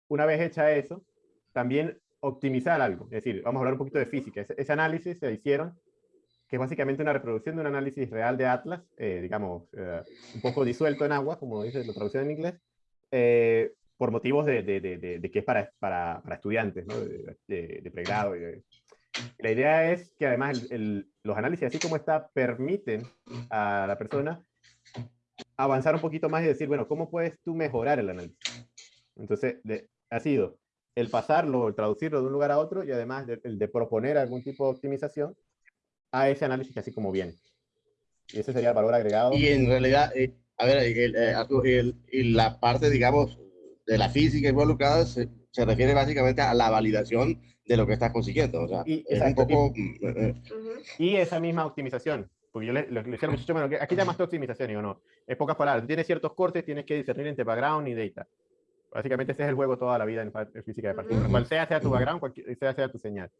una vez hecha eso, también optimizar algo. Es decir, vamos a hablar un poquito de física. Ese, ese análisis se hicieron, que es básicamente una reproducción de un análisis real de Atlas, eh, digamos, eh, un poco disuelto en agua, como dice la traducción en inglés, eh, por motivos de, de, de, de, que es para, para, para estudiantes, ¿no? de, pregrado. Y la idea es que además el, el, los análisis, así como está, permiten a la persona avanzar un poquito más y decir, bueno, ¿cómo puedes tú mejorar el análisis? Entonces, ha sido el pasarlo, el traducirlo de un lugar a otro y además de, el de proponer algún tipo de optimización a ese análisis así como viene. Y ese sería el valor agregado.
Y en realidad, eh, a ver, el, el, el, la parte, digamos, de la física involucrada se, se, refiere básicamente a la validación de lo que estás consiguiendo. O sea,
y,
es un poco...
Y, uh, y, esa misma optimización. Porque yo le, le, le decía al muchacho, bueno, aquí llamaste optimización, y yo no. Es pocas palabras. Tienes ciertos cortes, tienes que discernir entre background y data. Básicamente ese es el juego toda la vida en, en física de partículas. Cual sea sea tu background, cual sea sea tu señal.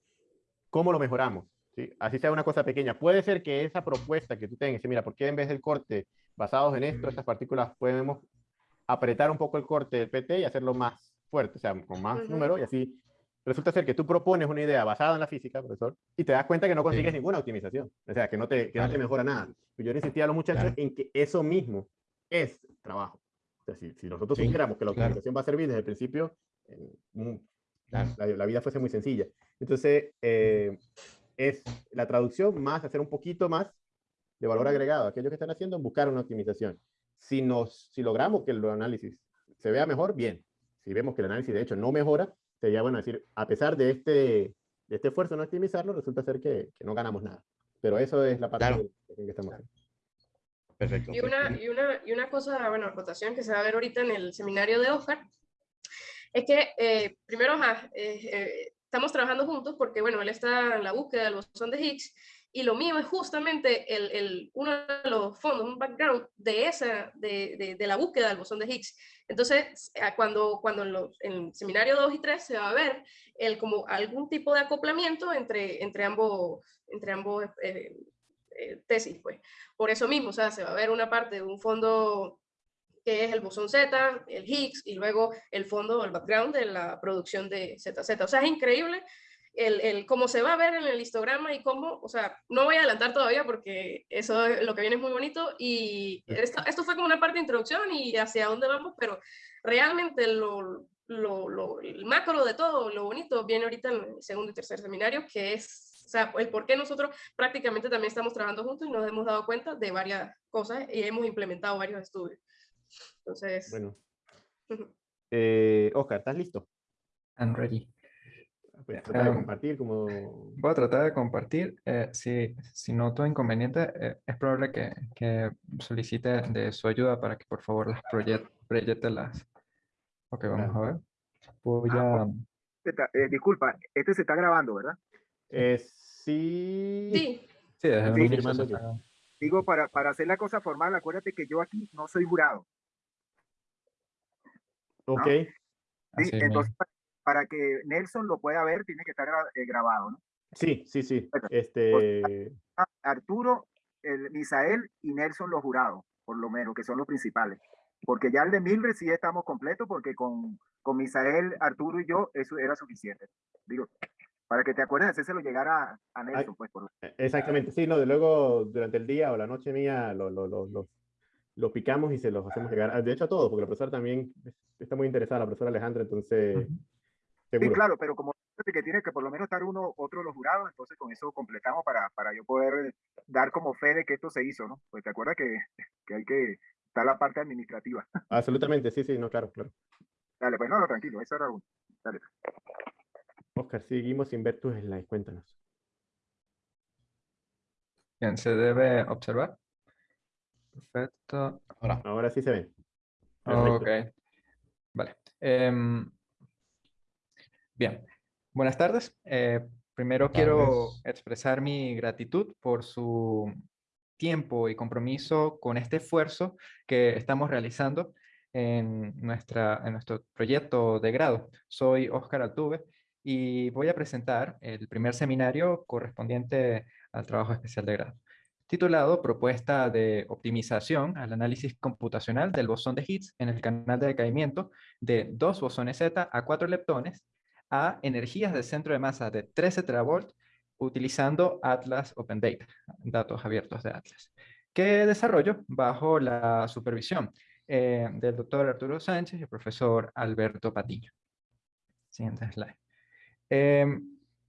¿Cómo lo mejoramos? ¿Sí? Así sea una cosa pequeña. Puede ser que esa propuesta que tú tengas, mira, ¿por qué en vez del corte basados en esto, estas partículas podemos apretar un poco el corte del PT y hacerlo más fuerte, o sea, con más uh -huh. número y así resulta ser que tú propones una idea basada en la física, profesor, y te das cuenta que no consigues sí. ninguna optimización, o sea, que no te, que no te mejora nada. Yo le insistía a los muchachos claro. en que eso mismo es trabajo. O sea, si, si nosotros sí, supiéramos que la optimización claro. va a servir desde el principio, eh, claro. la, la, vida fuese muy sencilla. Entonces, eh, es la traducción más hacer un poquito más de valor agregado. Aquellos que están haciendo, buscar una optimización. Si, nos, si logramos que el análisis se vea mejor, bien. Si vemos que el análisis de hecho no mejora, sería bueno decir, a pesar de este, de este esfuerzo no optimizarlo, resulta ser que, que no ganamos nada. Pero eso es la parte claro. que estamos haciendo.
Perfecto. Y una, y, una, y una cosa, bueno, rotación que se va a ver ahorita en el seminario de Oscar, es que eh, primero ajá, eh, eh, estamos trabajando juntos porque, bueno, él está en la búsqueda del bosón de Higgs y lo mío es justamente el, el, uno de los fondos, un background de, esa, de, de, de la búsqueda del bosón de Higgs. Entonces, cuando, cuando en, los, en, el seminario 2 y 3 se va a ver el, como algún tipo de acoplamiento entre, entre ambos, entre ambos eh, eh, tesis, pues. Por eso mismo, o sea, se va a ver una parte de un fondo que es el bosón Z, el Higgs, y luego el fondo, el background de la producción de ZZ. O sea, es increíble el, el, cómo se va a ver en el histograma y cómo, o sea, no voy a adelantar todavía porque eso lo que viene es muy bonito y esto, esto fue como una parte de introducción y hacia dónde vamos, pero realmente lo, lo, lo, el macro de todo, lo bonito, viene ahorita en el segundo y tercer seminario, que es o sea, el por qué nosotros prácticamente también estamos trabajando juntos y nos hemos dado cuenta de varias cosas y hemos implementado varios estudios. Entonces...
Bueno. eh, Oscar, ¿estás listo?
I'm ready.
Pues, tratar de compartir como...
Voy a tratar de compartir. eh, si, si noto inconveniente, eh, es probable que, que solicite de su ayuda para que por favor las proyec- proyecte las. Ok, vamos
Claro.
a ver. Voy
Ah,
a.
Está- eh, disculpa, este se está grabando, ¿verdad?
Eh, sí...
Sí,
Sí,
Sí,
está-
Digo, para, para hacer la cosa formal, acuérdate que yo aquí no soy jurado.
Ok,
¿sí?
así me-
Entonces, para que Nelson lo pueda ver, tiene que estar eh, grabado, ¿no?
sí, sí, sí. Este...
Ah, Arturo, el, Misael y Nelson los jurados, por lo menos, que son los principales. Porque ya el de Mildred sí estamos completos, porque con, con Misael, Arturo y yo, eso era suficiente. Digo, para que te acuerdes, hacérselo llegar a, a Nelson, pues, por,
E- Exactamente, sí, no, de luego durante el día o la noche mía lo, lo, lo, lo- picamos y se los hacemos llegar. De hecho, a todos, porque la profesora también es- está muy interesada, la profesora Alejandra, entonces,
Ujú.
Sí,
seguro.
claro, pero como que tiene que por lo menos estar uno, otro de los jurados, entonces con eso completamos para, para yo poder eh, dar como fe de que esto se hizo, ¿no? Pues te acuerdas que, que hay que estar la parte administrativa.
Absolutamente, sí, sí, no, claro, claro.
Dale, pues no, no, tranquilo, eso era uno. Dale.
Oscar, seguimos sin ver tus slides, cuéntanos.
Bien, se debe observar. Perfecto.
Ahora,
Ahora sí se. Perfecto.
Ok. Vale. Em, bien. Buenas tardes. Eh, primero
Buenas
quiero
tardes.
expresar mi gratitud por su tiempo y compromiso con este esfuerzo que estamos realizando en, nuestra, en nuestro proyecto de grado. Soy Óscar Altuve y voy a presentar el primer seminario correspondiente al trabajo especial de grado titulado Propuesta de optimización al análisis computacional del bosón de Higgs en el canal de decaimiento de dos bosones Z a cuatro leptones a energías de centro de masa de 13 teravolts utilizando Atlas Open Data, datos abiertos de Atlas, que desarrollo bajo la supervisión eh, del doctor Arturo Sánchez y el profesor Alberto Patiño. Siguiente slide. Eh,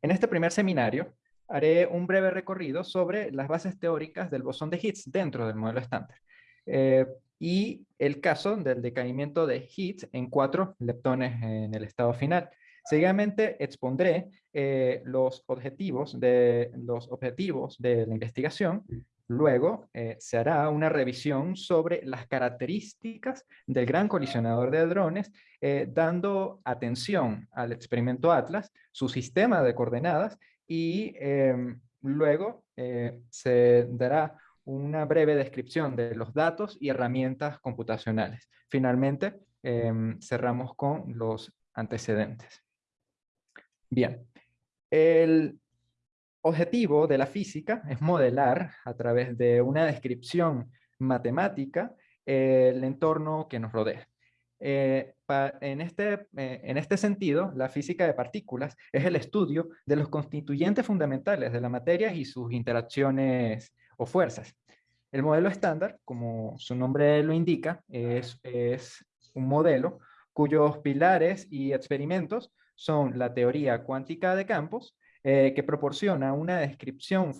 en este primer seminario haré un breve recorrido sobre las bases teóricas del bosón de Higgs dentro del modelo estándar eh, y el caso del decaimiento de Higgs en cuatro leptones en el estado final. Seguidamente expondré eh, los, objetivos de, los objetivos de la investigación. Luego eh, se hará una revisión sobre las características del gran colisionador de hadrones, eh, dando atención al experimento Atlas, su sistema de coordenadas y eh, luego eh, se dará una breve descripción de los datos y herramientas computacionales. Finalmente, eh, cerramos con los antecedentes. Bien, el objetivo de la física es modelar a través de una descripción matemática el entorno que nos rodea. Eh, en, este, eh, en este sentido, la física de partículas es el estudio de los constituyentes fundamentales de la materia y sus interacciones o fuerzas. El modelo estándar, como su nombre lo indica, es, es un modelo cuyos pilares y experimentos son la teoría cuántica de campos, eh, que proporciona una descripción,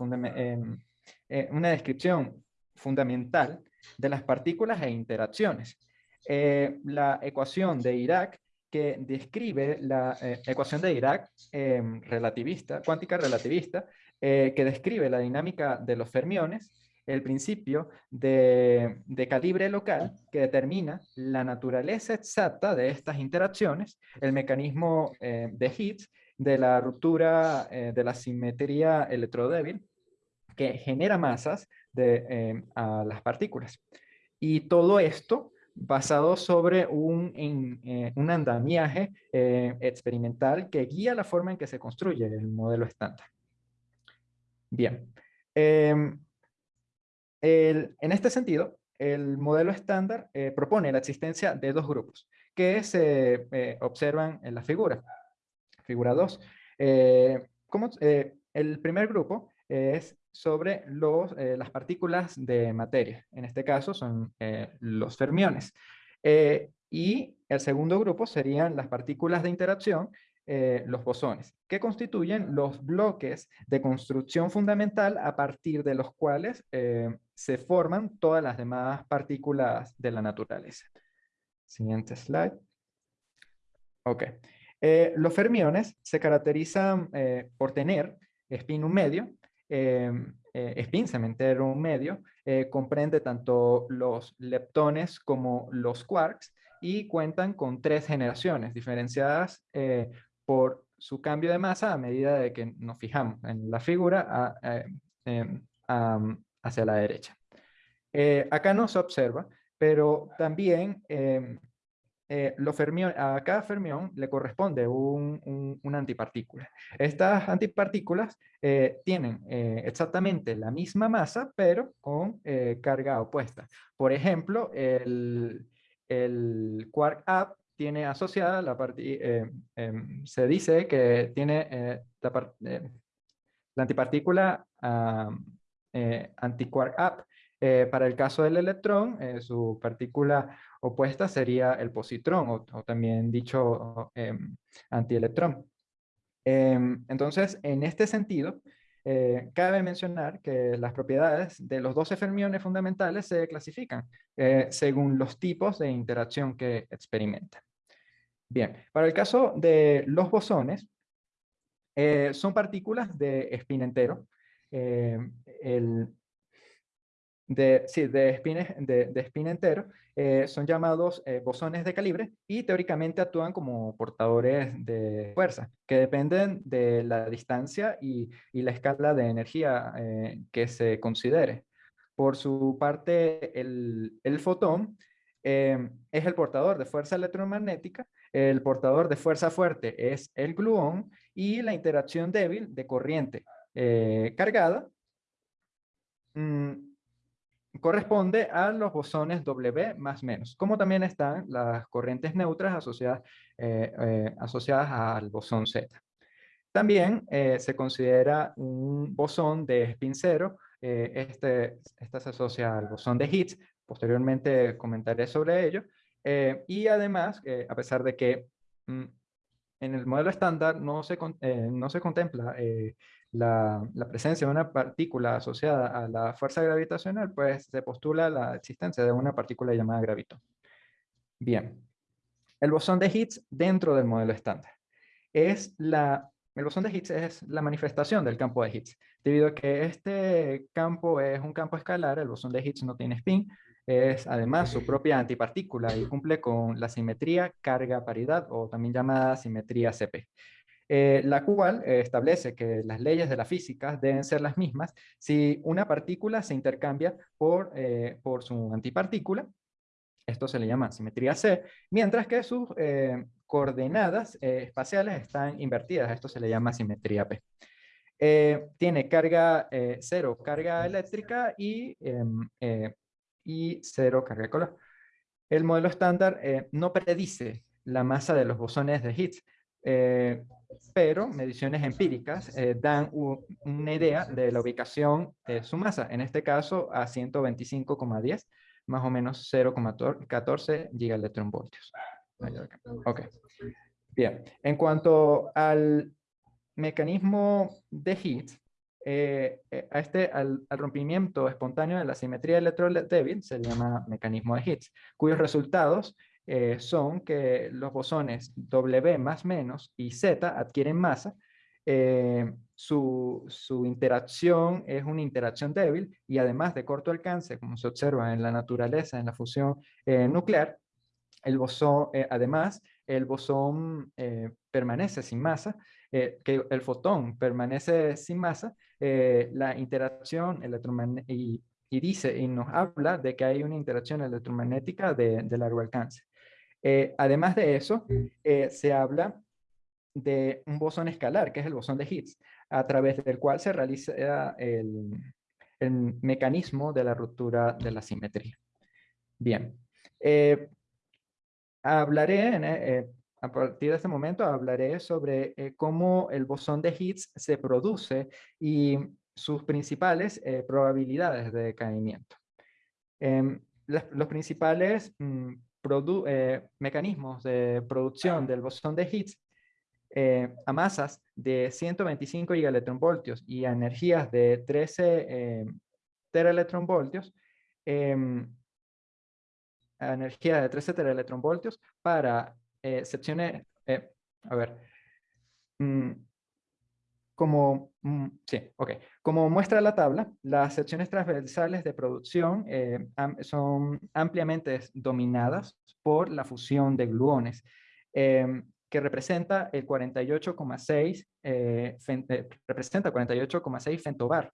eh, una descripción fundamental de las partículas e interacciones. Eh, la ecuación de Dirac que describe la ecuación de Dirac em, relativista, cuántica relativista, que describe la dinámica de los fermiones, el principio de, calibre local que determina la naturaleza exacta de estas interacciones, el mecanismo eh, de Higgs, de la ruptura eh, de la simetría electrodébil, que genera masas de, eh, a las partículas. Y todo esto basado sobre un, un andamiaje experimental que guía la forma en que se construye el modelo estándar. Bien. En este sentido, el modelo estándar eh, propone la existencia de dos grupos que se eh, observan en la figura. Figura 2. Eh, el primer grupo es sobre las partículas de materia. En este caso son los fermiones. Y el segundo grupo serían las partículas de interacción, eh, los bosones, que constituyen los bloques de construcción fundamental a partir de los cuales eh, se forman todas las demás partículas de la naturaleza. Siguiente slide. Ok. los fermiones se caracterizan por tener spin un medio, spin cementero un medio, comprende tanto los leptones como los quarks y cuentan con tres generaciones diferenciadas por su cambio de masa a medida de que nos fijamos en la figura em, hacia la derecha. acá no se observa, pero también eh, eh, a cada fermión le corresponde un, una antipartícula. Estas antipartículas eh, tienen exactamente la misma masa, pero con carga opuesta. Por ejemplo, el, el quark up tiene asociada la parte, em, se dice que tiene la, la, antipartícula antiquark up eh, para el caso del electrón, eh, su partícula opuesta sería el positrón, o, también dicho eh, antielectrón. Em, entonces, en este sentido, eh, cabe mencionar que las propiedades de los 12 fermiones fundamentales se clasifican según los tipos de interacción que experimentan. Bien, para el caso de los bosones, son partículas de spin entero. el, de, sí, de, spin, de, de spin entero, eh, son llamados eh, bosones de calibre y teóricamente actúan como portadores de fuerza, que dependen de la distancia y, y la escala de energía eh, que se considere. Por su parte, el, el fotón es el portador de fuerza electromagnética, el portador de fuerza fuerte es el gluón y la interacción débil de corriente cargada mm, corresponde a los bosones W más menos, como también están las corrientes neutras asociadas, eh, eh, asociadas al bosón Z. También eh, se considera un bosón de spin cero, este, este se asocia al bosón de Higgs, posteriormente comentaré sobre ello, y además, a pesar de que mm, en el modelo estándar no se, no se contempla la, presencia de una partícula asociada a la fuerza gravitacional, pues se postula la existencia de una partícula llamada gravitón. Bien, el bosón de Higgs dentro del modelo estándar. Es la, el bosón de Higgs es la manifestación del campo de Higgs. Debido a que este campo es un campo escalar, el bosón de Higgs no tiene spin, es además su propia antipartícula y cumple con la simetría carga-paridad o también llamada simetría CP. Eh, la cual eh, establece que las leyes de la física deben ser las mismas si una partícula se intercambia por, eh, por su antipartícula, esto se le llama simetría C, mientras que sus coordenadas espaciales están invertidas, esto se le llama simetría P. tiene carga cero, carga eléctrica y, em, y cero carga de color. El modelo estándar no predice la masa de los bosones de Higgs, eh, pero mediciones empíricas eh, dan una idea de la ubicación de su masa, en este caso a 125,10, más o menos 0,14 gigaelectronvoltios. Ok. Bien, en cuanto al mecanismo de Higgs, eh, a este, al, rompimiento espontáneo de la simetría electrodébil se llama mecanismo de Higgs, cuyos resultados eh, son que los bosones W más menos y Z adquieren masa, eh, su, su, interacción es una interacción débil y además de corto alcance, como se observa en la naturaleza, en la fusión eh, nuclear, el bosón, además, el bosón permanece sin masa, que el fotón permanece sin masa, la interacción electromagnética y, y, dice y nos habla de que hay una interacción electromagnética de, de largo alcance. Eh, además de eso, eh, se habla de un bosón escalar, que es el bosón de Higgs, a través del cual se realiza el, mecanismo de la ruptura de la simetría. Bien, eh, hablaré, a partir de este momento, hablaré sobre cómo el bosón de Higgs se produce y sus principales probabilidades de decaimiento. Em, los principales mm, eh, mecanismos de producción del bosón de Higgs eh, a masas de 125 gigaelectronvoltios y a energías de 13 eh, teraelectronvoltios, em, a energía de 13 teraelectronvoltios para secciones, a ver, mm, como, mm, sí, okay. como muestra la tabla, las secciones transversales de producción eh, son ampliamente dominadas por la fusión de gluones, em, que representa el 48,6 eh, eh, representa 48,6 fentobar,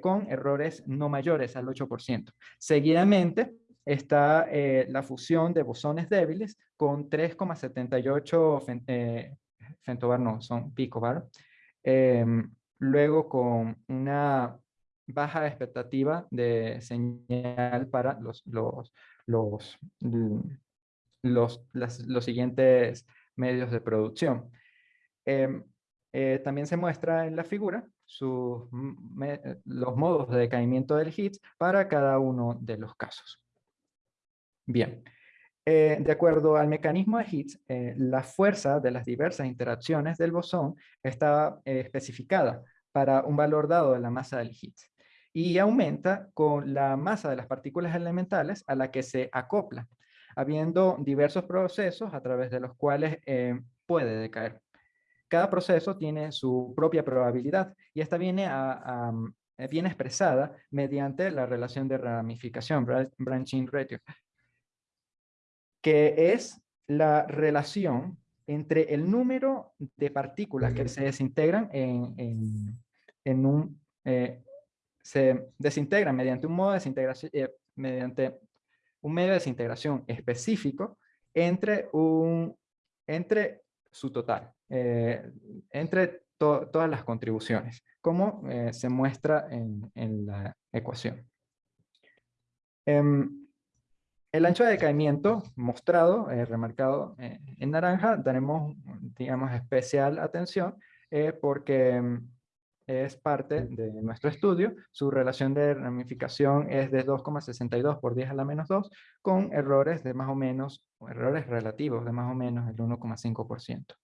con errores no mayores al 8%. Seguidamente está la fusión de bosones débiles con 3,78 fentobar, no, son picobar, Em, luego con una baja expectativa de señal para los, los, los, los, los siguientes medios de producción. Em, eh, también se muestra en la figura los modos de decaimiento del Higgs para cada uno de los casos. Bien, eh, de acuerdo al mecanismo de Higgs, eh, la fuerza de las diversas interacciones del bosón está eh, especificada para un valor dado de la masa del Higgs y aumenta con la masa de las partículas elementales a la que se acopla, habiendo diversos procesos a través de los cuales puede decaer. Cada proceso tiene su propia probabilidad y esta viene, a, viene expresada mediante la relación de ramificación, branching ratio, que es la relación entre el número de partículas que se desintegran en, en, un... Eh, se desintegran mediante un modo de desintegración, eh, mediante un medio de desintegración específico entre, un, entre su total, eh, entre todas las contribuciones, como se muestra en, en la ecuación. Em, el ancho de decaimiento mostrado, eh, remarcado eh, en naranja, daremos, digamos, especial atención eh, porque mm, es parte de nuestro estudio. Su relación de ramificación es de 2,62 por 10 a la menos 2, con errores de más o menos, errores relativos de más o menos el 1,5%.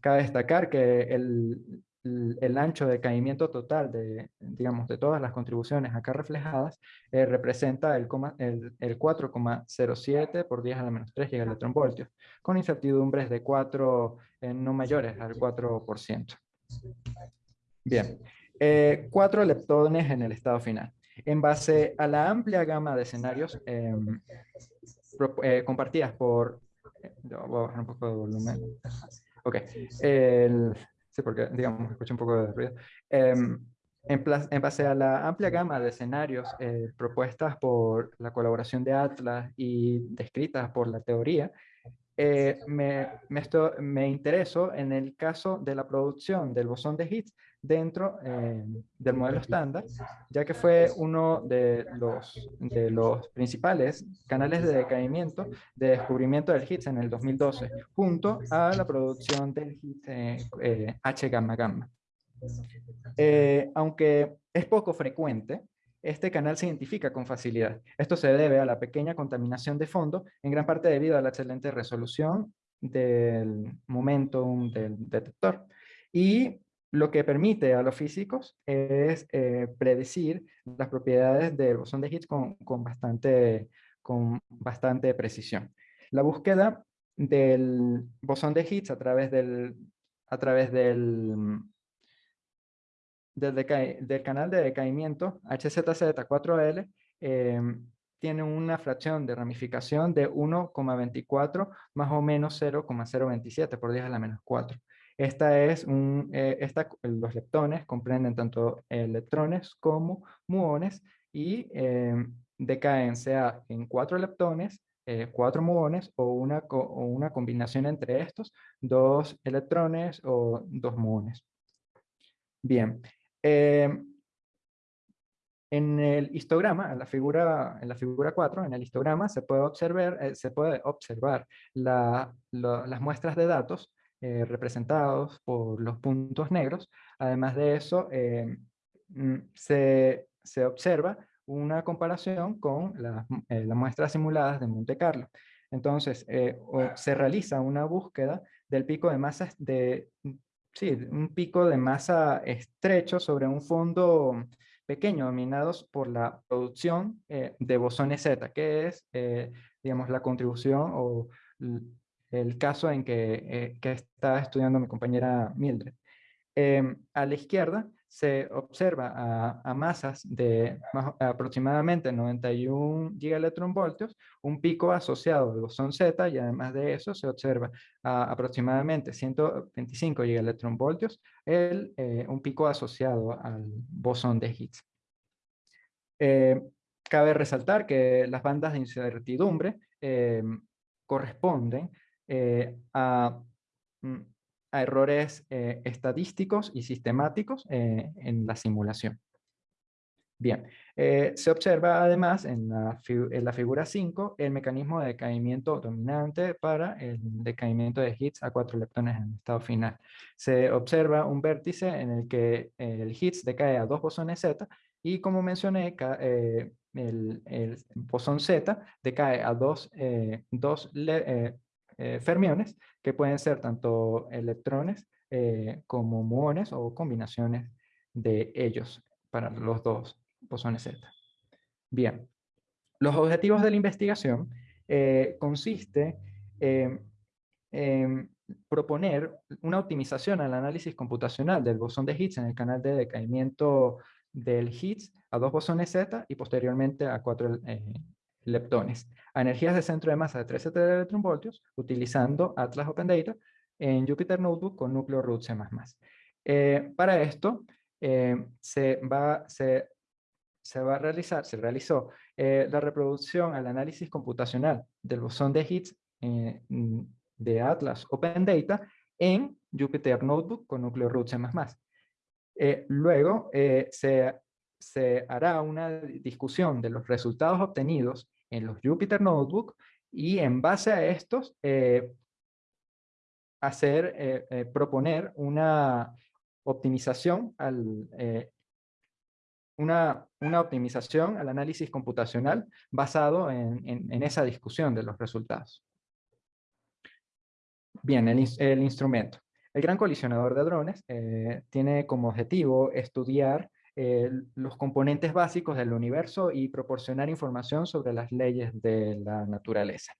Cabe destacar que el, el ancho de caimiento total de, digamos, de todas las contribuciones acá reflejadas eh, representa el, el, 4,07 por 10 a la menos 3 gigaelectronvoltios, con incertidumbres de 4 eh, no mayores al 4%. Bien, eh, cuatro leptones en el estado final. En base a la amplia gama de escenarios em, compartidas por... voy a bajar un poco de volumen. Ok. El, Sí, porque, digamos, escucho un poco de ruido. Em, en, base a la amplia gama de escenarios eh, propuestas por la colaboración de Atlas y descritas por la teoría, eh, me, me, me intereso en el caso de la producción del bosón de Higgs dentro eh, del modelo estándar, ya que fue uno de los, de los principales canales de decaimiento de descubrimiento del Higgs en el 2012, junto a la producción del Higgs eh, H gamma gamma. Eh, aunque es poco frecuente, este canal se identifica con facilidad. Esto se debe a la pequeña contaminación de fondo, en gran parte debido a la excelente resolución del momentum del detector. Y lo que permite a los físicos es eh, predecir las propiedades del bosón de Higgs con, bastante, con bastante precisión. La búsqueda del bosón de Higgs a través del, a través del, del, canal de decaimiento HZZ4L em, tiene una fracción de ramificación de 1,24 más o menos 0,027 por 10 a la menos 4. Esta es un, eh, los leptones comprenden tanto electrones como muones y eh, decaen sea en cuatro leptones, eh, cuatro muones o una, o una combinación entre estos, dos electrones o dos muones. Bien. en el histograma, en la figura, en la figura 4, en el histograma se puede observar, se puede observar la, las muestras de datos eh, representados por los puntos negros. Además de eso, eh, mm, se, se, observa una comparación con eh, las muestras simuladas de Monte Carlo. Entonces, se realiza una búsqueda del pico de masa, de, sí, un pico de masa estrecho sobre un fondo pequeño dominados por la producción de bosones Z, que es, digamos, la contribución o el caso en que, que está estudiando mi compañera Mildred. Em, a la izquierda se observa a, masas de aproximadamente 91 gigaelectronvoltios, un pico asociado al bosón Z y además de eso se observa a aproximadamente 125 gigaelectronvoltios el, eh, un pico asociado al bosón de Higgs. Eh, cabe resaltar que las bandas de incertidumbre eh, a mm, a errores eh, estadísticos y sistemáticos eh, en la simulación. Bien, eh, se observa además en la, en la, figura 5 el mecanismo de decaimiento dominante para el decaimiento de Higgs a cuatro leptones en estado final. Se observa un vértice en el que el Higgs decae a dos bosones Z y como mencioné, el, el, bosón Z decae a dos, dos fermiones que pueden ser tanto electrones eh, como muones o combinaciones de ellos para los dos bosones Z. Bien, los objetivos de la investigación eh, consiste en proponer una optimización al análisis computacional del bosón de Higgs en el canal de decaimiento del Higgs a dos bosones Z y posteriormente a cuatro eh, leptones a energías de centro de masa de 13 electronvoltios utilizando Atlas Open Data en Jupyter Notebook con núcleo root C++. Eh, para esto eh, se, va, se, se, va a realizar, se realizó eh, la reproducción al análisis computacional del bosón de Higgs de Atlas Open Data en Jupyter Notebook con núcleo root C++. luego se, se hará una discusión de los resultados obtenidos en los Jupyter Notebook y en base a estos eh, hacer, eh, eh, proponer una optimización al, una, una, optimización al análisis computacional basado en, en, esa discusión de los resultados. Bien, el, el instrumento. El Gran Colisionador de Drones tiene como objetivo estudiar eh, los componentes básicos del universo y proporcionar información sobre las leyes de la naturaleza.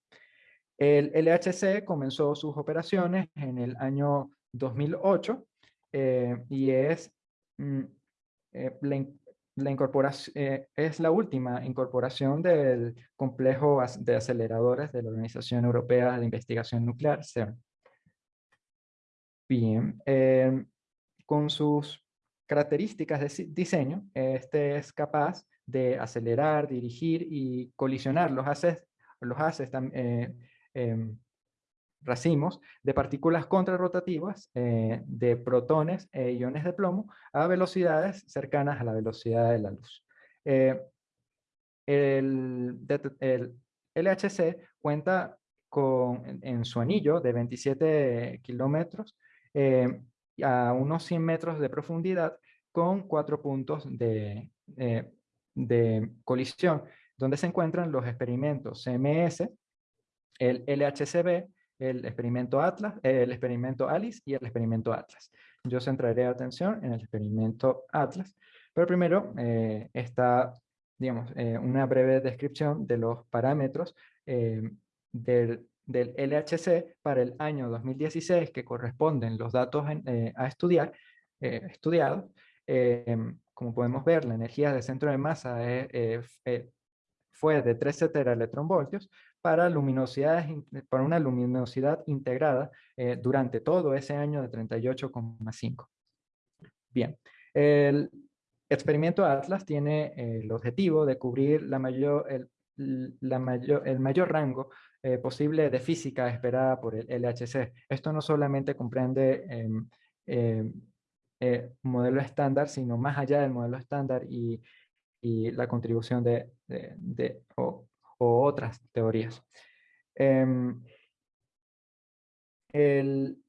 El LHC comenzó sus operaciones en el año 2008 eh, y es, mm, eh, la, incorporación, es la última incorporación del complejo de aceleradores de la Organización Europea de Investigación Nuclear, CERN. Bien, con sus características de diseño, este es capaz de acelerar, dirigir y colisionar los haces, los haces eh, em, racimos de partículas contrarrotativas eh, de protones e iones de plomo a velocidades cercanas a la velocidad de la luz. Eh, el, LHC cuenta con, en, su anillo de 27 kilómetros a unos 100 metros de profundidad con cuatro puntos de, eh, de colisión, donde se encuentran los experimentos CMS, el LHCb, el experimento Atlas, el experimento ALICE y el experimento Atlas. Yo centraré atención en el experimento Atlas, pero primero eh, está, digamos, eh, una breve descripción de los parámetros del del LHC para el año 2016 que corresponden los datos eh, a estudiar, eh, estudiados. Em, como podemos ver, la energía de centro de masa eh, fue de 13 teraelectronvoltios para, luminosidades, para una luminosidad integrada durante todo ese año de 38,5. Bien, el experimento Atlas tiene el objetivo de cubrir la mayor, el, la mayor, el mayor rango eh, posible de física esperada por el LHC. Esto no solamente comprende em, em, eh, modelo estándar, sino más allá del modelo estándar y, y la contribución de, de, o, otras teorías. Em, el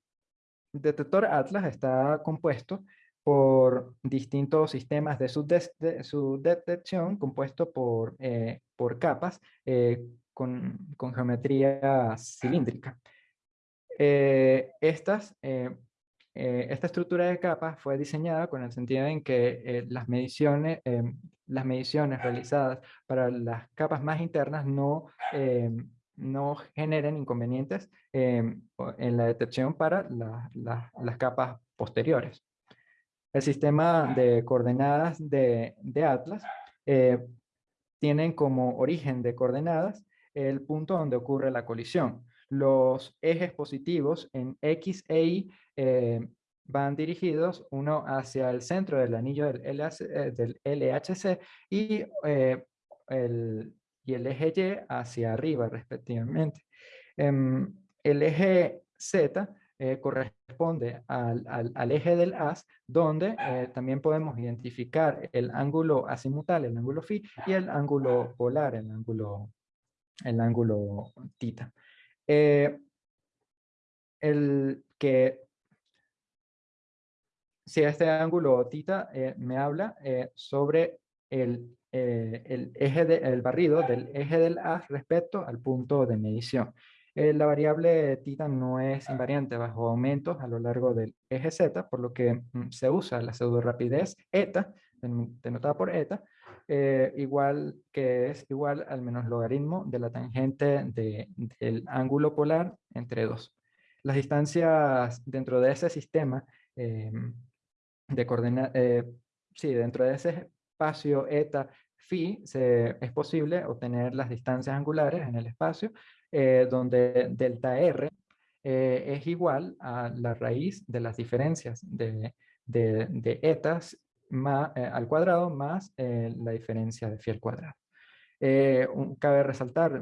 detector Atlas está compuesto por distintos sistemas de su, su detección compuesto por, eh, por capas con, geometría cilíndrica. Eh, estas, eh, eh, esta estructura de capas fue diseñada con el sentido en que las, mediciones, las mediciones realizadas para las capas más internas no, no generen inconvenientes en la detección para las capas posteriores. El sistema de coordenadas de, de Atlas eh, tienen como origen de coordenadas el punto donde ocurre la colisión. Los ejes positivos en X e Y eh, van dirigidos uno hacia el centro del anillo del, LHC eh, y, el, y el eje Y hacia arriba respectivamente. Em, el eje Z eh, corresponde al, al, eje del as, donde eh, también podemos identificar el ángulo azimutal, el ángulo phi, y el ángulo polar, el ángulo, el ángulo tita. Eh, el que si este ángulo tita me habla sobre el, el eje del barrido del eje del as respecto al punto de medición. Eh, la variable tita no es invariante bajo aumentos a lo largo del eje z, por lo que mm, se usa la pseudo rapidez eta, denotada por eta, eh, igual que es igual al menos logaritmo de la tangente del ángulo polar entre dos. Las distancias dentro de ese sistema em, de coordenadas, eh, sí, dentro de ese espacio eta phi se, es posible obtener las distancias angulares en el espacio eh, donde delta R eh, es igual a la raíz de las diferencias de, de, etas más, eh, al cuadrado más la diferencia de phi al cuadrado. cabe resaltar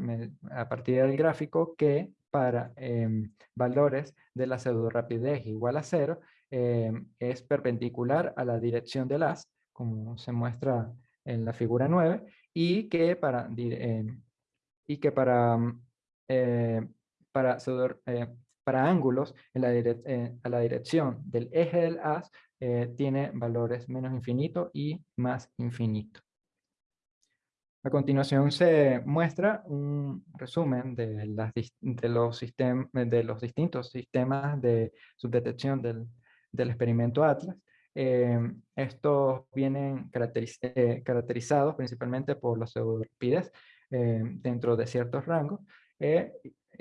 a partir del gráfico que para em, valores de la pseudo rapidez igual a cero em, es perpendicular a la dirección del as, como se muestra en la figura 9, y que para, em, y que para eh, eh, para ángulos en la eh, a la dirección del eje del haz tiene valores menos infinito y más infinito. A continuación se muestra un resumen de, los, distintos sistemas de subdetección del, del experimento Atlas. estos vienen caracterizados principalmente por los pseudopides dentro de ciertos rangos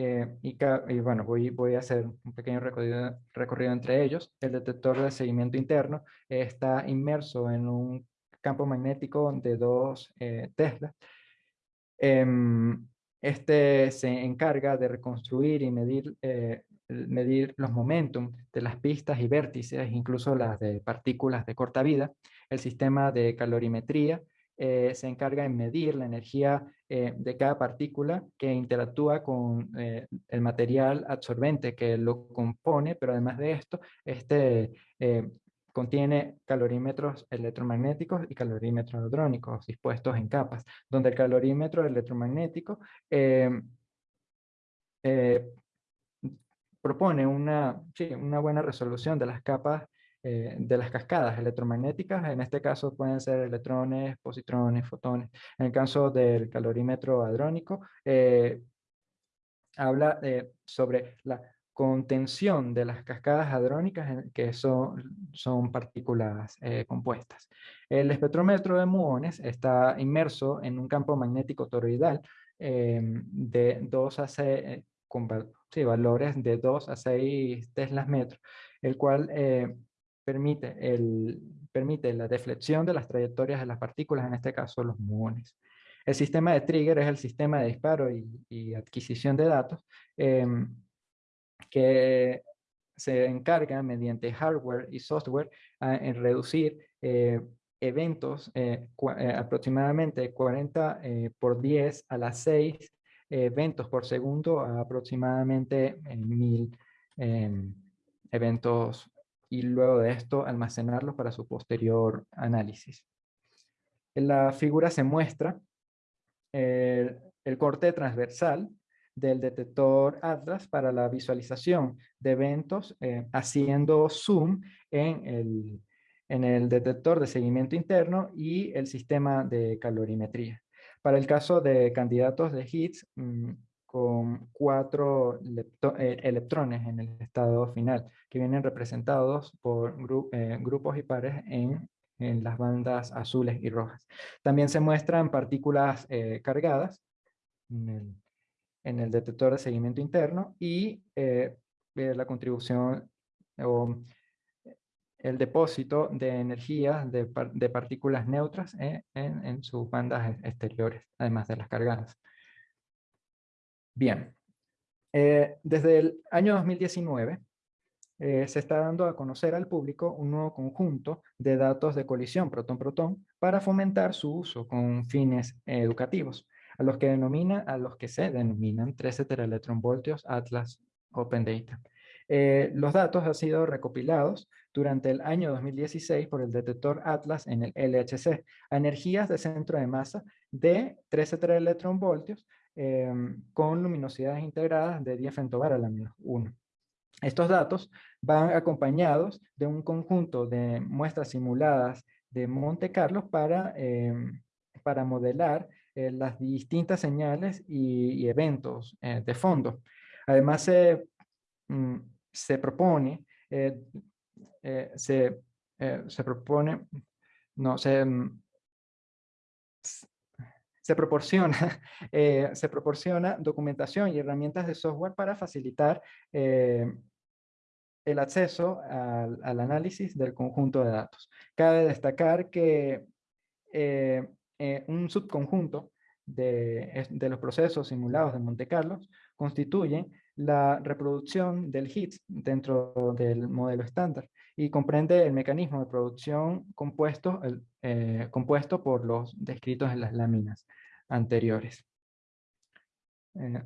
eh, eh, y, bueno, voy, voy a hacer un pequeño recorrido, recorrido entre ellos. El detector de seguimiento interno está inmerso en un campo magnético de 2 eh, Tesla. Em, este se encarga de reconstruir y medir, medir los momentum de las pistas y vértices, incluso las de partículas de corta vida. El sistema de calorimetría eh, se encarga de medir la energía eh, de cada partícula que interactúa con eh, el material absorbente que lo compone, pero además de esto, este contiene calorímetros electromagnéticos y calorímetros hadrónicos dispuestos en capas, donde el calorímetro electromagnético propone una, una buena resolución de las capas eh, de las cascadas electromagnéticas, en este caso pueden ser electrones, positrones, fotones. En el caso del calorímetro hadrónico, eh, habla eh, sobre la contención de las cascadas hadrónicas que son, son partículas compuestas. El espectrómetro de muones está inmerso en un campo magnético toroidal de 2 a 6, con valores de 2 a 6 teslas metros, el cual permite, el, permite la deflexión de las trayectorias de las partículas, en este caso los muones. El sistema de trigger es el sistema de disparo y, adquisición de datos em, que se encarga mediante hardware y software en reducir eh, eventos eh, eh, aproximadamente 40 por 10 a las 6 eventos por segundo a aproximadamente 1000 em, eventos y luego de esto almacenarlos para su posterior análisis. En la figura se muestra el, corte transversal del detector Atlas para la visualización de eventos eh, haciendo zoom en el, en el detector de seguimiento interno y el sistema de calorimetría. Para el caso de candidatos de hits, mm, con cuatro eh, electrones en el estado final, que vienen representados por eh, grupos y pares en, en, las bandas azules y rojas. También se muestran partículas eh, cargadas en en el detector de seguimiento interno y la contribución o el depósito de energía de, partículas neutras en, en, sus bandas exteriores, además de las cargadas. Bien, desde el año 2019 eh, se está dando a conocer al público un nuevo conjunto de datos de colisión protón-protón para fomentar su uso con fines educativos, a los que, denomina, a los que se denominan 13 teraelectronvoltios Atlas Open Data. Eh, los datos han sido recopilados durante el año 2016 por el detector Atlas en el LHC a energías de centro de masa de 13 teraelectronvoltios eh, con luminosidades integradas de 10 femtobar a la menos 1. Estos datos van acompañados de un conjunto de muestras simuladas de Monte Carlo para, em, para modelar eh, las distintas señales y, eventos eh, de fondo. Además, se, mm, se propone, eh, se, se, propone, no, se, mm, se proporciona, se proporciona documentación y herramientas de software para facilitar el acceso al, análisis del conjunto de datos. Cabe destacar que eh, eh, un subconjunto de, de, los procesos simulados de Monte Carlo constituye la reproducción del HIT dentro del modelo estándar y comprende el mecanismo de producción compuesto, eh, compuesto por los descritos en las láminas anteriores.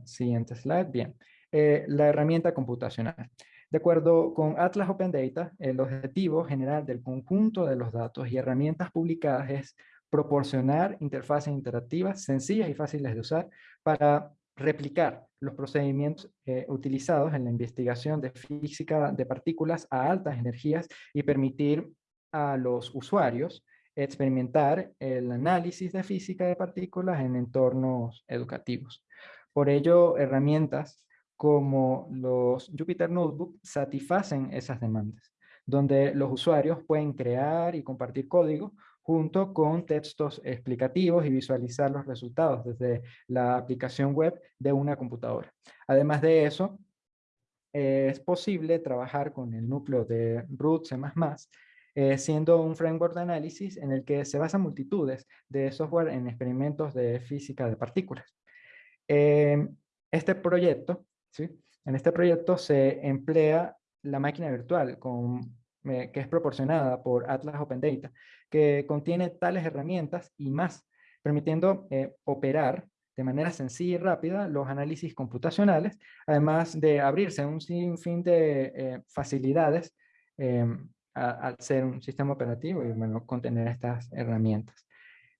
siguiente slide. Bien. la herramienta computacional. De acuerdo con Atlas Open Data, el objetivo general del conjunto de los datos y herramientas publicadas es proporcionar interfaces interactivas sencillas y fáciles de usar para replicar los procedimientos eh, utilizados en la investigación de física de partículas a altas energías y permitir a los usuarios experimentar el análisis de física de partículas en entornos educativos. Por ello, herramientas como los Jupyter Notebook satisfacen esas demandas, donde los usuarios pueden crear y compartir código junto con textos explicativos y visualizar los resultados desde la aplicación web de una computadora. Además de eso, es posible trabajar con el núcleo de root C++, eh, siendo un framework de análisis en el que se basan multitudes de software en experimentos de física de partículas. Eh, este proyecto en este proyecto se emplea la máquina virtual con, eh, que es proporcionada por Atlas Open Data, que contiene tales herramientas y más, permitiendo eh, operar de manera sencilla y rápida los análisis computacionales, además de abrirse un sinfín de facilidades em, al ser un sistema operativo y bueno, contener estas herramientas.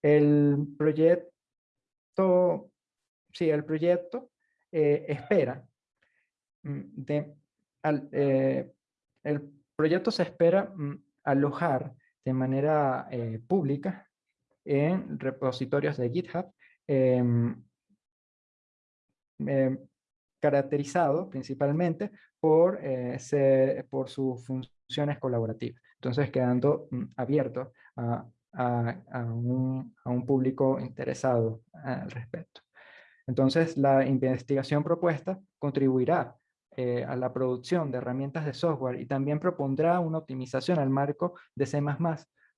El proyecto, sí, el proyecto espera Mm, de, eh, el proyecto se espera mm, alojar de manera eh, pública en repositorios de GitHub, em, em, caracterizado principalmente por, eh, por sus funciones colaborativas. Entonces quedando mm, abierto a, a, un, a, un, público interesado al respecto. Entonces la investigación propuesta contribuirá eh, a la producción de herramientas de software y también propondrá una optimización al marco de C++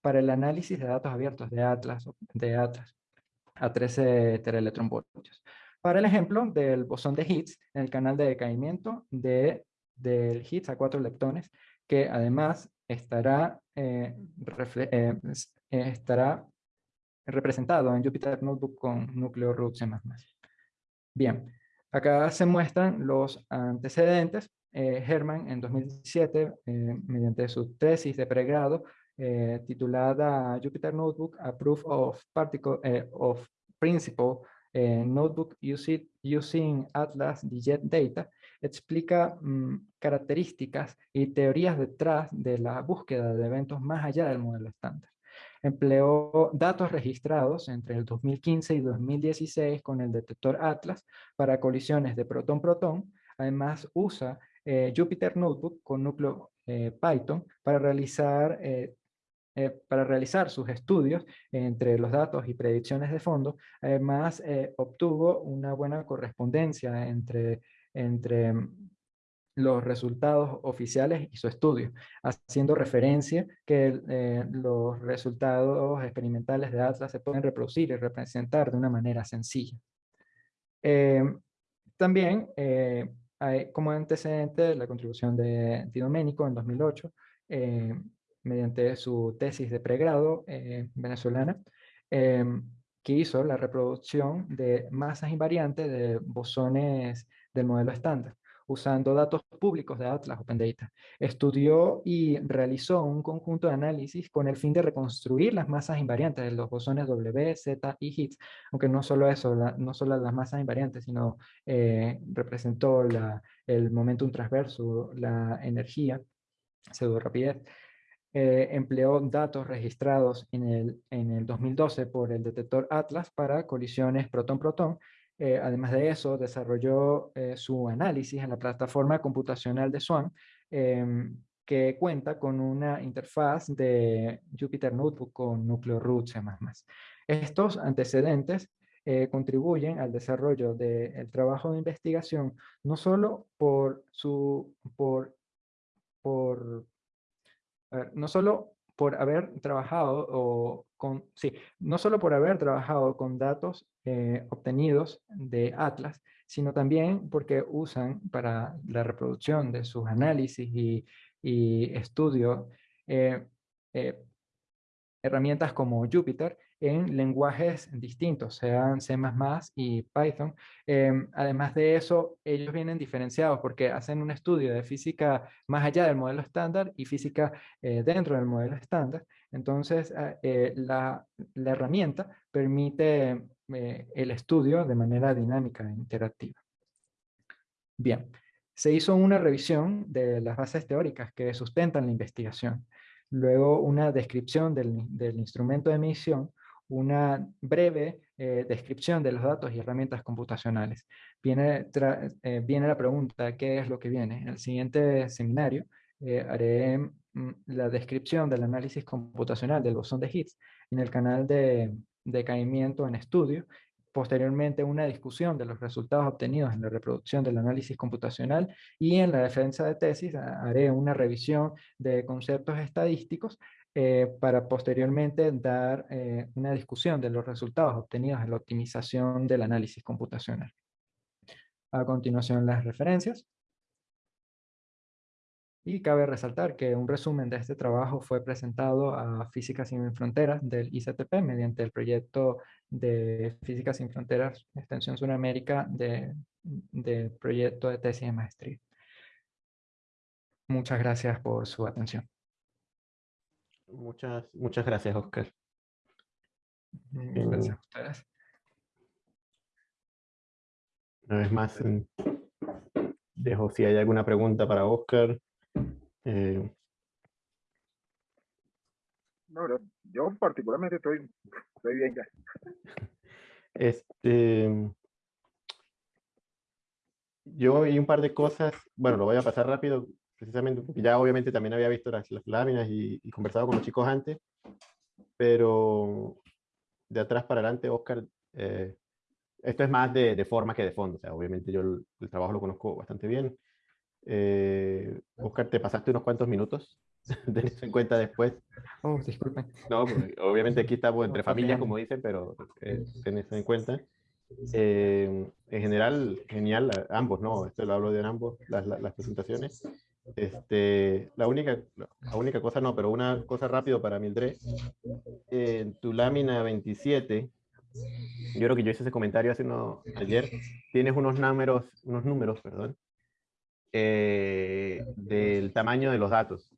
para el análisis de datos abiertos de Atlas, de Atlas a 13 teraelectronvoltios. Para el ejemplo del bosón de Higgs en el canal de decaimiento de, del Higgs a cuatro leptones, que además estará, eh, eh, estará representado en Jupyter Notebook con núcleo root C++. Bien, Acá se muestran los antecedentes. Eh, Herman en 2017, eh, mediante su tesis de pregrado, eh, titulada Jupyter Notebook, a Proof of, particle, of Principle Notebook using Atlas Digit Data, explica mm, características y teorías detrás de la búsqueda de eventos más allá del modelo estándar empleó datos registrados entre el 2015 y 2016 con el detector Atlas para colisiones de protón-protón. Además usa eh, Jupyter Notebook con núcleo eh, Python para realizar eh, para realizar sus estudios entre los datos y predicciones de fondo, además obtuvo una buena correspondencia entre, entre los resultados oficiales y su estudio, haciendo referencia que eh, los resultados experimentales de Atlas se pueden reproducir y representar de una manera sencilla. Em, también eh, hay como antecedente la contribución de Di Domenico en 2008, eh, mediante su tesis de pregrado venezolana, que hizo la reproducción de masas invariantes de bosones del modelo estándar usando datos públicos de Atlas Open Data. Estudió y realizó un conjunto de análisis con el fin de reconstruir las masas invariantes de los bosones W, Z y Higgs, aunque no solo eso, no solo las masas invariantes, sino eh, representó el momentum transverso, la energía, pseudo rapidez. Eh, empleó datos registrados en el, en el 2012 por el detector Atlas para colisiones protón-protón eh, además de eso, desarrolló eh, su análisis en la plataforma computacional de Swan, em, que cuenta con una interfaz de Jupyter Notebook con núcleo root C++. Estos antecedentes eh, contribuyen al desarrollo del trabajo de investigación, no solo por su, por, por, no solo por haber trabajado o no solo por haber trabajado con datos eh, obtenidos de Atlas, sino también porque usan para la reproducción de sus análisis y, y estudios eh, eh, herramientas como Jupyter en lenguajes distintos, sean C++ y Python. Em, además de eso, ellos vienen diferenciados porque hacen un estudio de física más allá del modelo estándar y física dentro del modelo estándar. Entonces, ah, eh, la, herramienta permite eh, el estudio de manera dinámica e interactiva. Bien, se hizo una revisión de las bases teóricas que sustentan la investigación luego una descripción del, instrumento de medición, una breve eh, descripción de los datos y herramientas computacionales. Viene, la pregunta, ¿qué es lo que viene? En el siguiente seminario haré la descripción del análisis computacional del bosón de Higgs en el canal de, de caimiento en estudio posteriormente una discusión de los resultados obtenidos en la reproducción del análisis computacional y en la defensa de tesis haré una revisión de conceptos estadísticos eh, para posteriormente dar eh, una discusión de los resultados obtenidos en la optimización del análisis computacional. A continuación las referencias. Y cabe resaltar que un resumen de este trabajo fue presentado a Física Sin Fronteras del ICTP mediante el proyecto de Física Sin Fronteras Extensión Sudamérica del de proyecto de tesis de maestría. Muchas gracias por su atención.
Muchas, muchas gracias, Oscar.
Gracias a ustedes.
Una vez más, dejo si hay alguna pregunta para Oscar. Eh,
no, yo particularmente estoy, estoy bien ya.
Este, yo vi un par de cosas, bueno, lo voy a pasar rápido, precisamente porque ya obviamente también había visto las, láminas y, conversado con los chicos antes, pero de atrás para adelante, Oscar, eh, esto es más de, forma que de fondo, o sea, obviamente yo el trabajo lo conozco bastante bien, eh, Oscar, te pasaste unos cuantos minutos, tenés en cuenta después.
Oh, disculpen.
No, obviamente aquí estamos entre familias, como dicen, pero eh, tenés en cuenta. Eh, en general, genial, ambos, ¿no? Esto lo hablo de ambos, las, las, presentaciones. Este, la, única, la única cosa, no, pero una cosa rápido para Mildred. En tu lámina 27, yo creo que yo hice ese comentario hace uno, ayer, tienes unos números, unos números, perdón, eh, del tamaño de los datos,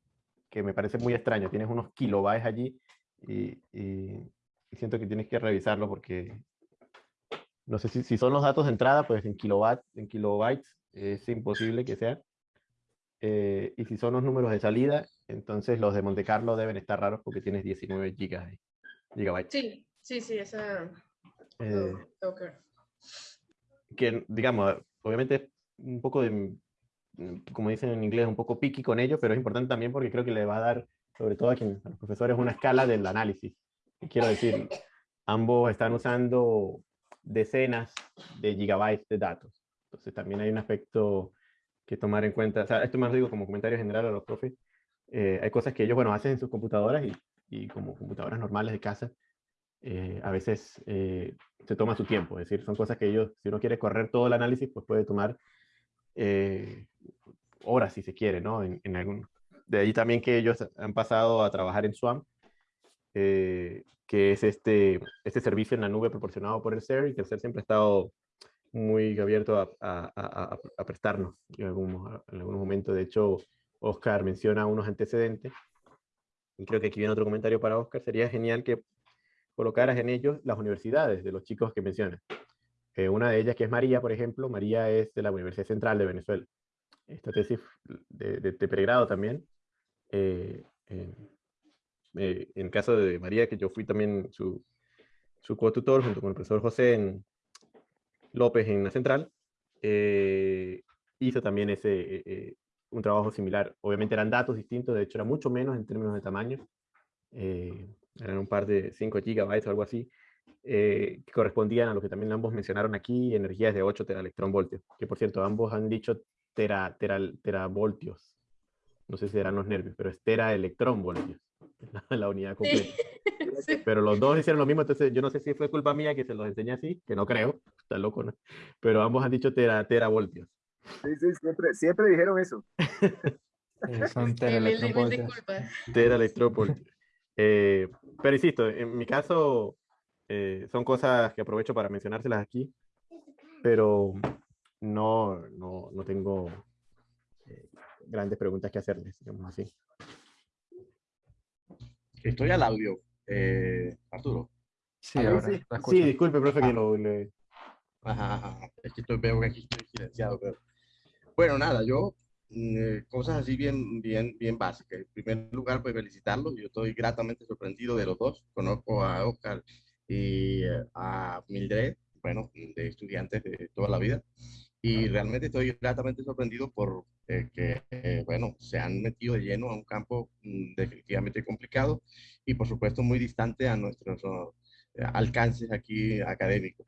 que me parece muy extraño. Tienes unos kilobytes allí y, siento que tienes que revisarlo porque no sé si, si, son los datos de entrada, pues en, kilobytes, en kilobytes es imposible que sea. Eh, y si son los números de salida, entonces los de Monte Carlo deben estar raros porque tienes 19 gigas gigabytes.
Sí, sí, sí, esa...
Eh, que, digamos, obviamente un poco de como dicen en inglés, un poco picky con ello, pero es importante también porque creo que le va a dar sobre todo a, quien, a los profesores, una escala del análisis. Quiero decir, ambos están usando decenas de gigabytes de datos. Entonces también hay un aspecto que tomar en cuenta. O sea, esto más lo digo como comentario general a los profes. Eh, hay cosas que ellos, bueno, hacen en sus computadoras y, y como computadoras normales de casa, eh, a veces eh, se toma su tiempo. Es decir, son cosas que ellos, si uno quiere correr todo el análisis, pues puede tomar horas si se quiere, ¿no? En, en, algún... De ahí también que ellos han pasado a trabajar en Swarm, que es este, este servicio en la nube proporcionado por el SER y que el SER siempre ha estado muy abierto a, a, a, a prestarnos en algún, en. De hecho, Oscar menciona unos antecedentes. Y creo que aquí viene otro comentario para Oscar. Sería genial que colocaras en ellos las universidades de los chicos que mencionas. Eh, una de ellas, que es María, por ejemplo, María es de la Universidad Central de Venezuela. Esta tesis de, de, de pregrado también. Eh, eh, en caso de María, que yo fui también su, su co-tutor junto con el profesor José en, López en la Central, hizo también ese, un trabajo similar. Obviamente eran datos distintos, de hecho era mucho menos en términos de tamaño. Eh, eran un par de 5 gigabytes o algo así, eh, que correspondían a lo que también ambos mencionaron aquí, energías de 8 teraelectronvoltios, que por cierto, ambos han dicho tera, tera, teravoltios. No sé si eran los nervios, pero es teraelectronvoltios, la, la unidad completa. Sí. Pero los dos hicieron lo mismo, entonces yo no sé si fue culpa mía que se los enseñé así, que no creo, está loco, ¿no? Pero ambos han dicho tera, teravoltios.
Sí, sí, siempre, siempre dijeron eso.
Son teraelectronvoltios.
Teraelectronvoltios. Eh, pero insisto, en mi caso eh, son cosas que aprovecho para mencionárselas aquí, pero no, no, no tengo eh, grandes preguntas que hacerles, digamos así.
Estoy al audio, eh, Arturo.
Sí, ahora,
sí. sí, disculpe, profe, que lo... Le...
Ajá, ajá, es que estoy, veo que aquí estoy silenciado, pero... Bueno, nada, yo eh, cosas así bien, bien, bien básicas. En primer lugar, pues felicitarlos. Yo estoy gratamente sorprendido de los dos. Conozco a Oscar y eh, a Mildred, bueno, de estudiantes de toda la vida. Y realmente estoy gratamente sorprendido por eh, que, eh, bueno, se han metido de lleno a un campo mm, definitivamente complicado y, por supuesto, muy distante a nuestros uh, alcances aquí académicos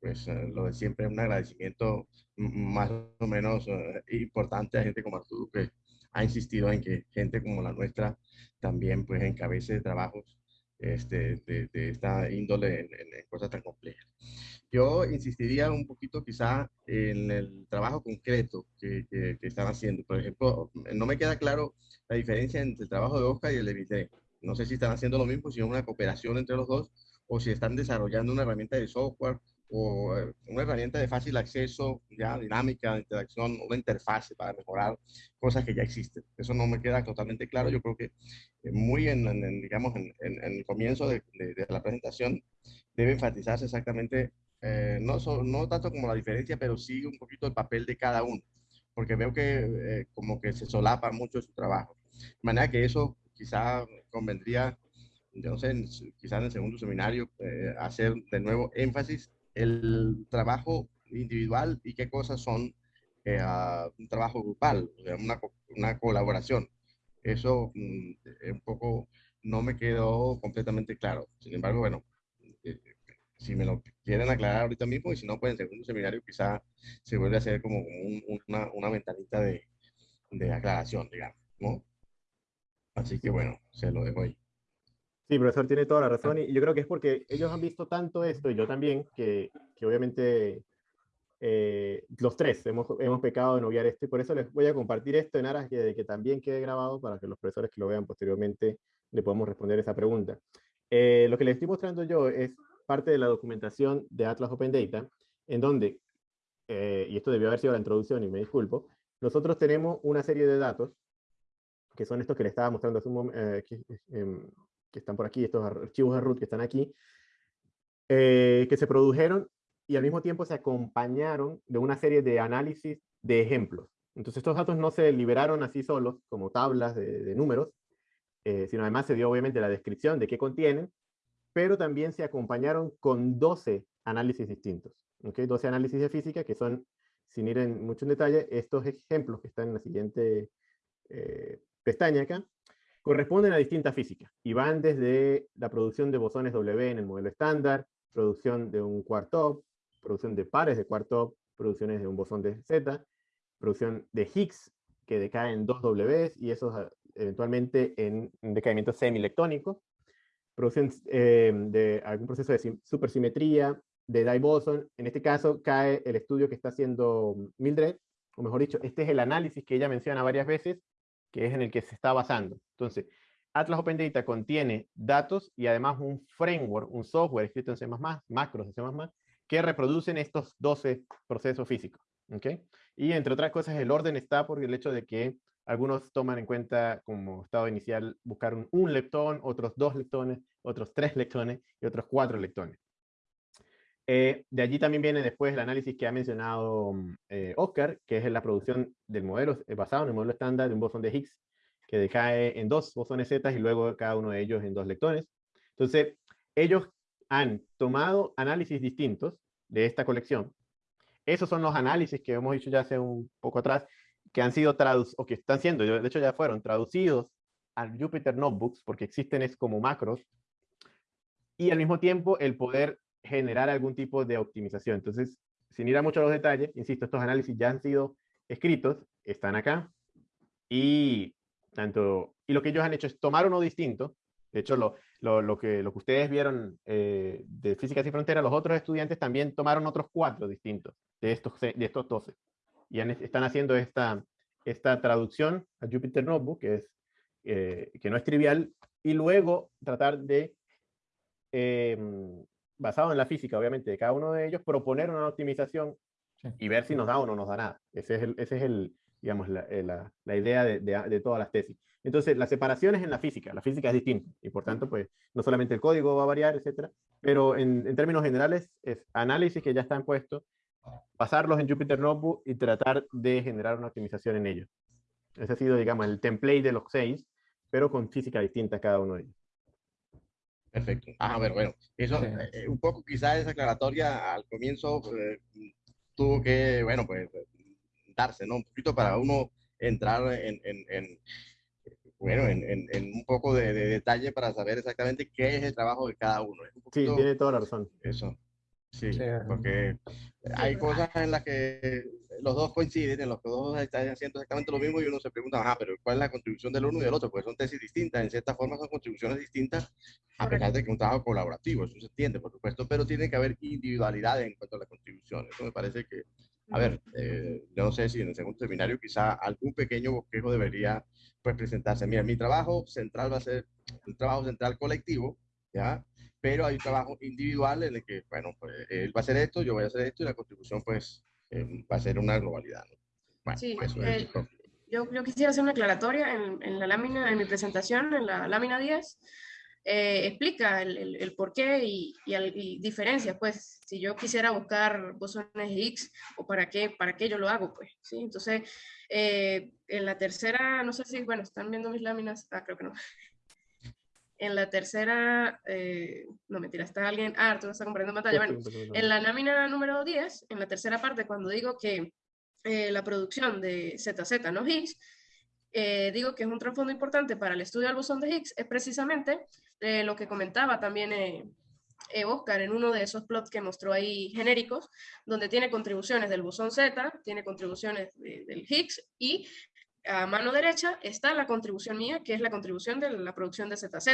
pues eh, lo de siempre, un agradecimiento más o menos uh, importante a gente como Arturo que ha insistido en que gente como la nuestra también pues encabece trabajos este, de, esta índole en, cosas tan complejas. Yo insistiría un poquito quizá en el trabajo concreto que, están haciendo. Por ejemplo, no me queda claro la diferencia entre el trabajo de Oscar y el de Vite. No sé si están haciendo lo mismo, si es una cooperación entre los dos, o si están desarrollando una herramienta de software o eh, una herramienta de fácil acceso, ya dinámica, de interacción, una interfase para mejorar cosas que ya existen. Eso no me queda totalmente claro. Yo creo que eh, muy en, en digamos, en, en, el comienzo de, de, de, la presentación debe enfatizarse exactamente, eh, no, so, no tanto como la diferencia, pero sí un poquito el papel de cada uno, porque veo que eh, como que se solapa mucho su trabajo. De manera que eso quizá convendría yo no sé, quizás en el segundo seminario, eh, hacer de nuevo énfasis el trabajo individual y qué cosas son eh, uh, un trabajo grupal, o sea, una, una colaboración. Eso mm, un poco no me quedó completamente claro. Sin embargo, bueno, eh, si me lo quieren aclarar ahorita mismo y si no, pues en segundo seminario quizá se vuelve a hacer como un, una, una ventanita de, de aclaración, digamos, ¿no? Así que bueno, se lo dejo ahí.
Sí, profesor, tiene toda la razón y yo creo que es porque ellos han visto tanto esto y yo también, que, que obviamente eh, los tres hemos, hemos pecado en obviar esto y por eso les voy a compartir esto en aras de que también quede grabado para que los profesores que lo vean posteriormente le podamos responder esa pregunta. Eh, lo que les estoy mostrando yo es parte de la documentación de Atlas Open Data, en donde, eh, y esto debió haber sido la introducción y me disculpo, nosotros tenemos una serie de datos, que son estos que les estaba mostrando hace un momento, eh, que, están por aquí, estos archivos de root que están aquí, eh, que se produjeron y al mismo tiempo se acompañaron de una serie de análisis de ejemplos. Entonces estos datos no se liberaron así solos, como tablas de, de números, eh, sino además se dio obviamente la descripción de qué contienen, pero también se acompañaron con 12 análisis distintos. ¿okay? 12 análisis de física que son, sin ir en mucho en detalle, estos ejemplos que están en la siguiente eh, pestaña acá, corresponden a distintas físicas y van desde la producción de bosones W en el modelo estándar, producción de un quark-top, producción de pares de quark-top, producciones de un bosón de Z, producción de Higgs que decae en dos W y esos ah, eventualmente en un decaimiento semilectónico, producción eh, de algún proceso de supersimetría, de dye boson, en este caso cae el estudio que está haciendo Mildred, o mejor dicho, este es el análisis que ella menciona varias veces, que es en el que se está basando. Entonces, Atlas Open Data contiene datos y además un framework, un software escrito en C++, macros de C++, que reproducen estos 12 procesos físicos. ¿okay? Y entre otras cosas, el orden está por el hecho de que algunos toman en cuenta como estado inicial buscar un, un leptón, otros dos leptones, otros tres leptones y otros cuatro leptones. Eh, de allí también viene después el análisis que ha mencionado mm, eh, Oscar, que es la producción del modelo eh, basado en el modelo estándar de un bosón de Higgs, que decae en dos bosones Z y luego cada uno de ellos en dos leptones. Entonces, ellos han tomado análisis distintos de esta colección. Esos son los análisis que hemos dicho ya hace un poco atrás, que han sido traducidos, o que están siendo, de hecho ya fueron traducidos al Jupyter Notebooks, porque existen es como macros, y al mismo tiempo el poder generar algún tipo de optimización. Entonces, sin ir a mucho a los detalles, insisto, estos análisis ya han sido escritos, están acá, y, tanto, y lo que ellos han hecho es tomar uno distinto, de hecho, lo, lo, lo que, lo que ustedes vieron eh, de Física Sin Fronteras, los otros estudiantes también tomaron otros cuatro distintos de estos, de estos 12. Y están haciendo esta, esta traducción a Jupyter Notebook, que, es, eh, que no es trivial, y luego tratar de eh, basado en la física, obviamente, de cada uno de ellos, proponer una optimización y ver si nos da o no nos da nada. Ese es el, ese es el digamos, la, eh, la, la idea de, de, de, todas las tesis. Entonces, la separación es en la física. La física es distinta y por tanto, pues, no solamente el código va a variar, etcétera, pero en, en términos generales es análisis que ya están puestos, pasarlos en Jupyter Notebook y tratar de generar una optimización en ellos. Ese ha sido, digamos, el template de los seis, pero con física distinta cada uno de ellos.
Perfecto. Ah, a ver, bueno, eso, sí. eh, un poco quizás esa aclaratoria al comienzo eh, tuvo que, bueno, pues darse, ¿no? Un poquito para uno entrar en, en, en bueno, en, en, un poco de, de, detalle para saber exactamente qué es el trabajo de cada uno.
Poquito, sí, tiene toda la razón.
Eso. Sí, sí, porque hay cosas en las que los dos coinciden, en los que dos están haciendo exactamente lo mismo y uno se pregunta, ah, pero ¿cuál es la contribución del uno y del otro? Pues son tesis distintas, en cierta forma son contribuciones distintas, a pesar de que un trabajo colaborativo, eso se entiende, por supuesto, pero tiene que haber individualidad en cuanto a las contribuciones. Eso me parece que, a ver, eh, yo no sé si en el segundo seminario quizá algún pequeño bosquejo debería pues presentarse. Mira, mi trabajo central va a ser un trabajo central colectivo, ¿ya? pero hay un trabajo individual en el que, bueno, pues, él va a hacer esto, yo voy a hacer esto y la contribución pues eh, va a ser una globalidad. ¿no?
Bueno, sí, eso es eh, yo, yo, quisiera hacer una aclaratoria en, en, la lámina, en mi presentación, en la lámina 10, eh, explica el, el, el, por qué y, y, y, diferencias, pues, si yo quisiera buscar bosones X o para qué, para qué yo lo hago, pues, ¿sí? Entonces, eh, en la tercera, no sé si, bueno, están viendo mis láminas, ah, creo que no. En la tercera, eh, no mentira, está alguien, ah, Arturo está compartiendo pantalla. Bueno, en la lámina número 10, en la tercera parte, cuando digo que eh, la producción de ZZ no Higgs, eh, digo que es un trasfondo importante para el estudio del bosón de Higgs, es precisamente eh, lo que comentaba también Oscar en uno de esos plots que mostró ahí genéricos, donde tiene contribuciones del bosón Z, tiene contribuciones de, del Higgs y a mano derecha está la contribución mía, que es la contribución de la producción de ZZ.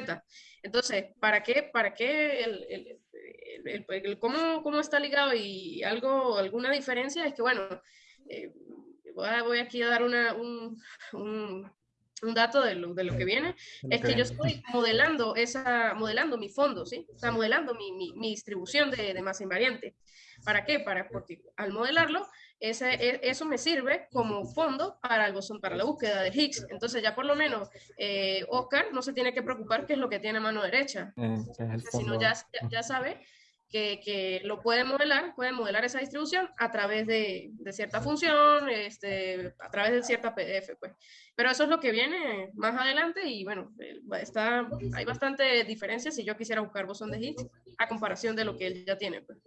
Entonces, ¿para qué, para qué el, el, el, el cómo, cómo, está ligado y algo, alguna diferencia? Es que, bueno, eh, voy, a, voy, aquí a dar una, un, un, un, dato de lo, de lo que viene, es que yo estoy modelando, esa, modelando mi fondo, ¿sí? O sea, modelando mi, mi, mi distribución de, de masa invariante. ¿Para qué? Para, porque al modelarlo, ese, e, eso me sirve como fondo para, el bosón, para la búsqueda de Higgs. Entonces ya por lo menos eh, Oscar no se tiene que preocupar qué es lo que tiene mano derecha, eh, sino ya, ya, sabe que, que, lo puede modelar, puede modelar esa distribución a través de, de, cierta función, este, a través de cierta PDF, pues. Pero eso es lo que viene más adelante y bueno, eh, está, hay bastante diferencia si yo quisiera buscar bosón de Higgs a comparación de lo que él ya tiene. Pues.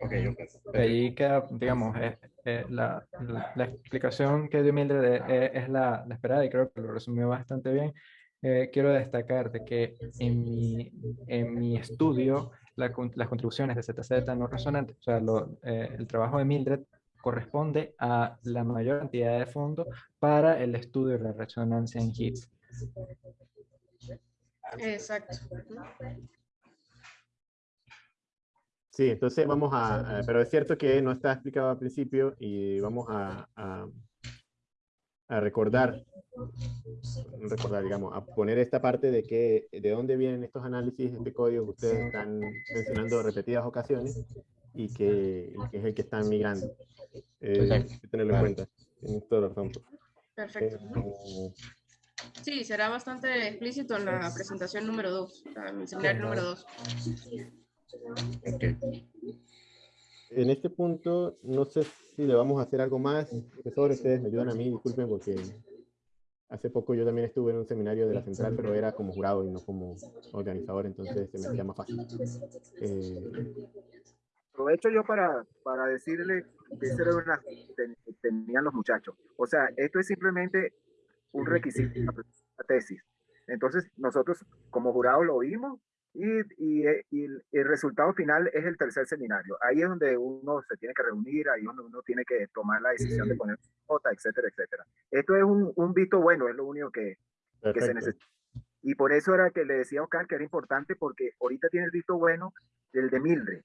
Okay, okay. Ahí queda, digamos, eh, eh, la, la, la, explicación que dio Mildred eh, es la, la, esperada y creo que lo resumió bastante bien. eh, quiero destacar de que en mi, en mi estudio la las contribuciones de ZZ no resonantes, o sea, lo, eh, el trabajo de Mildred corresponde a la mayor cantidad de fondos para el estudio de la resonancia en hits.
Exacto.
Sí, entonces vamos a, pero es cierto que no está explicado al principio y vamos a, a, a recordar, recordar, digamos, a poner esta parte de que, de dónde vienen estos análisis de código que ustedes están mencionando repetidas ocasiones y que, que es el que están migrando. Eh, hay que tenerlo en cuenta. Toda la razón.
Perfecto. Eh, sí, será bastante explícito en la presentación número 2, en el seminario número 2.
En este punto, no sé si le vamos a hacer algo más. Profesores, ustedes me ayudan a mí, disculpen, porque hace poco yo también estuve en un seminario de la central, pero era como jurado y no como organizador, entonces se me hacía más fácil. Eh,
Aprovecho yo para, para decirle que esa era una que tenían los muchachos. O sea, esto es simplemente un requisito de la tesis. Entonces, nosotros como jurado lo vimos y, y, y, el resultado final es el tercer seminario. Ahí es donde uno se tiene que reunir, ahí es donde uno tiene que tomar la decisión de poner nota, etcétera, etcétera. Esto es un, un visto bueno, es lo único que, que se necesita. Y por eso era que le decía a Oscar que era importante porque ahorita tiene el visto bueno del de Mildred,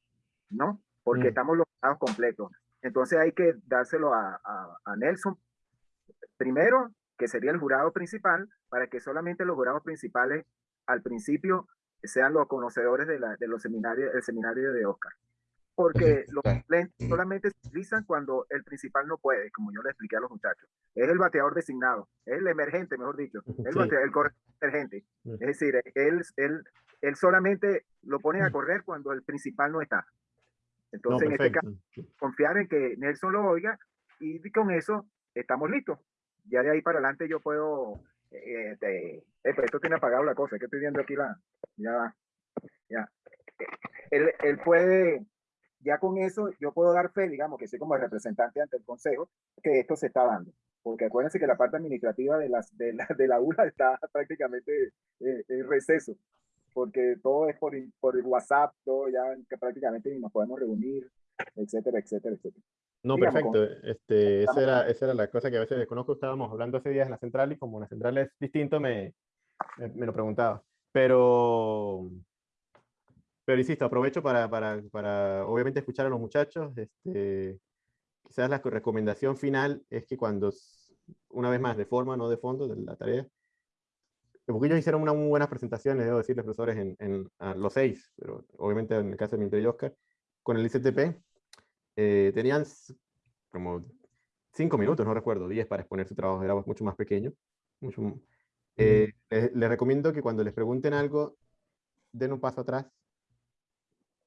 ¿no? Porque mm. estamos los completos. Entonces hay que dárselo a, a, a Nelson primero, que sería el jurado principal, para que solamente los jurados principales al principio sean los conocedores de, la, de los seminarios, el seminario de Oscar. Porque los lentes solamente se utilizan cuando el principal no puede, como yo le expliqué a los muchachos. Es el bateador designado, es el emergente, mejor dicho, el, sí. bateador, el emergente. Es decir, él, él, él solamente lo pone a correr cuando el principal no está. Entonces, no, en este caso, confiar en que Nelson lo oiga y con eso estamos listos. Ya de ahí para adelante yo puedo eh, eh, esto tiene apagado la cosa, que estoy viendo aquí la, ya, ya. Él, él, puede, ya con eso, yo puedo dar fe, digamos, que soy como el representante ante el consejo, que esto se está dando. Porque acuérdense que la parte administrativa de, las, de, la, de la ULA está prácticamente eh, en receso, porque todo es por, por WhatsApp, todo ya prácticamente ni nos podemos reunir, etcétera, etcétera, etcétera.
No, Digamos, perfecto. Este, esa, era, esa era la cosa que a veces desconozco. Estábamos hablando hace días en la central y como la central es distinto, me, me, me lo preguntaba. Pero, pero insisto, aprovecho para, para, para, obviamente escuchar a los muchachos. Este, quizás la recomendación final es que cuando, una vez más, de forma, no de fondo, de la tarea, porque ellos hicieron unas muy buenas presentaciones, debo decirles, profesores, en, en los seis, pero obviamente en el caso de Mildred y Oscar, con el ICTP, eh, tenían como cinco minutos, no recuerdo, diez para exponer su trabajo, era mucho más pequeño. Mucho, eh, les, les, recomiendo que cuando les pregunten algo, den un paso atrás,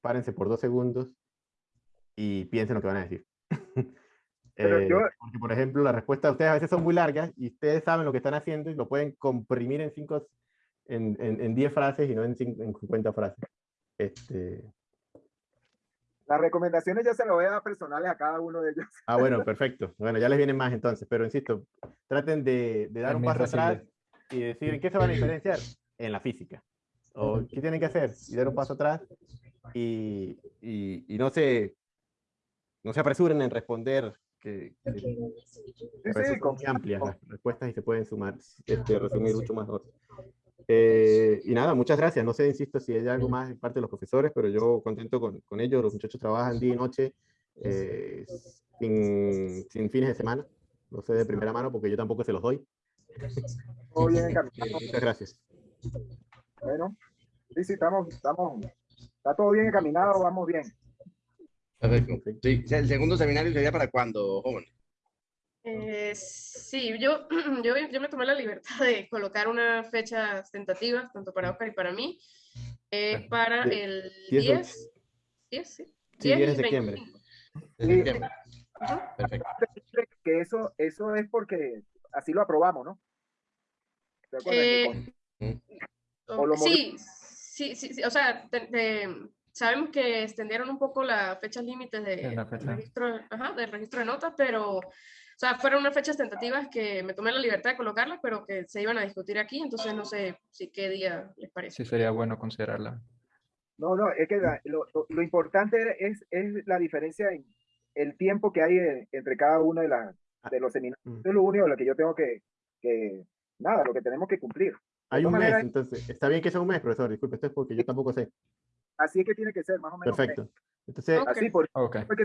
párense por dos segundos y piensen lo que van a decir. eh, yo... Porque, por ejemplo, las respuestas de ustedes a veces son muy largas y ustedes saben lo que están haciendo y lo pueden comprimir en cinco, en, en, en diez frases y no en, cinco, en 50 frases. Este,
las recomendaciones ya se las voy a dar personales a cada uno de ellos.
Ah, bueno, perfecto. Bueno, ya les vienen más entonces, pero insisto, traten de, de dar un paso atrás y decir, ¿en qué se van a diferenciar? En la física. ¿O qué tienen que hacer? Y dar un paso atrás y, y, y no, se, no se apresuren en responder, que, que sí, sí, son muy amplias las respuestas y se pueden sumar, este, resumir mucho más. Eh, y nada, muchas gracias. No sé, insisto, si hay algo más en parte de los profesores, pero yo contento con, con ellos. Los muchachos trabajan día y noche eh, sin, sin, fines de semana. No sé de primera mano porque yo tampoco se los doy.
Todo bien
encaminado. muchas gracias.
Bueno, sí, sí, estamos, estamos, está todo bien encaminado, vamos bien.
Perfecto. Sí, el segundo seminario sería para cuándo, joven.
Eh, sí, yo, yo, yo, me tomé la libertad de colocar unas fechas tentativas, tanto para Oscar y para mí, eh, para el 10, 10, sí,
10, 10 de septiembre.
Perfecto. Que eso, eso es porque así lo aprobamos, ¿no?
Eh, sí, sí, sí, sí, o sea, te, te, sabemos que extendieron un poco las fechas límites de, registro, ajá, del registro de notas, pero sea, fueron unas fechas tentativas que me tomé la libertad de colocarlas, pero que se iban a discutir aquí, entonces no sé si qué día les parece.
Sí, sería bueno considerarla.
No, no, es que la- lo, lo- lo importante es, es la diferencia en el tiempo que hay eh, entre cada uno de, la, de los seminarios.
Mm.
Eso es lo único lo que yo tengo que, que, nada, lo que tenemos que cumplir.
Hay un mes,
maneras-
entonces, está bien que sea un mes, profesor, disculpe, esto es porque yo tampoco sé.
Así es que tiene que ser, más o menos. mes.
Perfecto. Entonces,
Ok.
Así, por,
Ok.
porque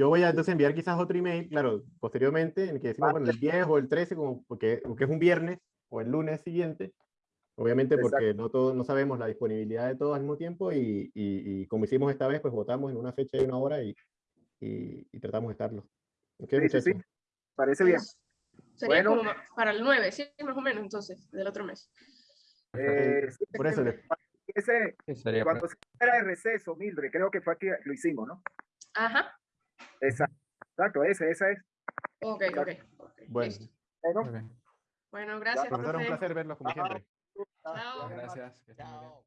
yo voy a entonces enviar quizás otro email, claro, posteriormente, en el que decimos,
Vale.
bueno, el 10 o el 13, como porque, porque es un viernes o el lunes siguiente, obviamente porque no, todo, no sabemos la disponibilidad de todos al mismo tiempo y, y, y como hicimos esta vez, pues votamos en una fecha y una hora y, y, y tratamos de estarlo. ¿Ok,
Sí, sí,
muchachos?
sí. parece bien.
Sería
Bueno.
como para el 9, sí, más o menos, entonces, del otro mes.
Eh,
Por eso, le-
ese,
sería
cuando se era de receso, Mildred, creo que fue aquí lo hicimos, ¿no?
Ajá.
Exacto, exacto ese, esa es.
Ok, ok. ok,
bueno.
Bueno,
Ok.
Bueno, gracias.
profesor, un placer verlos como
Ajá.
siempre.
Chao.
Gracias. que.
Chao.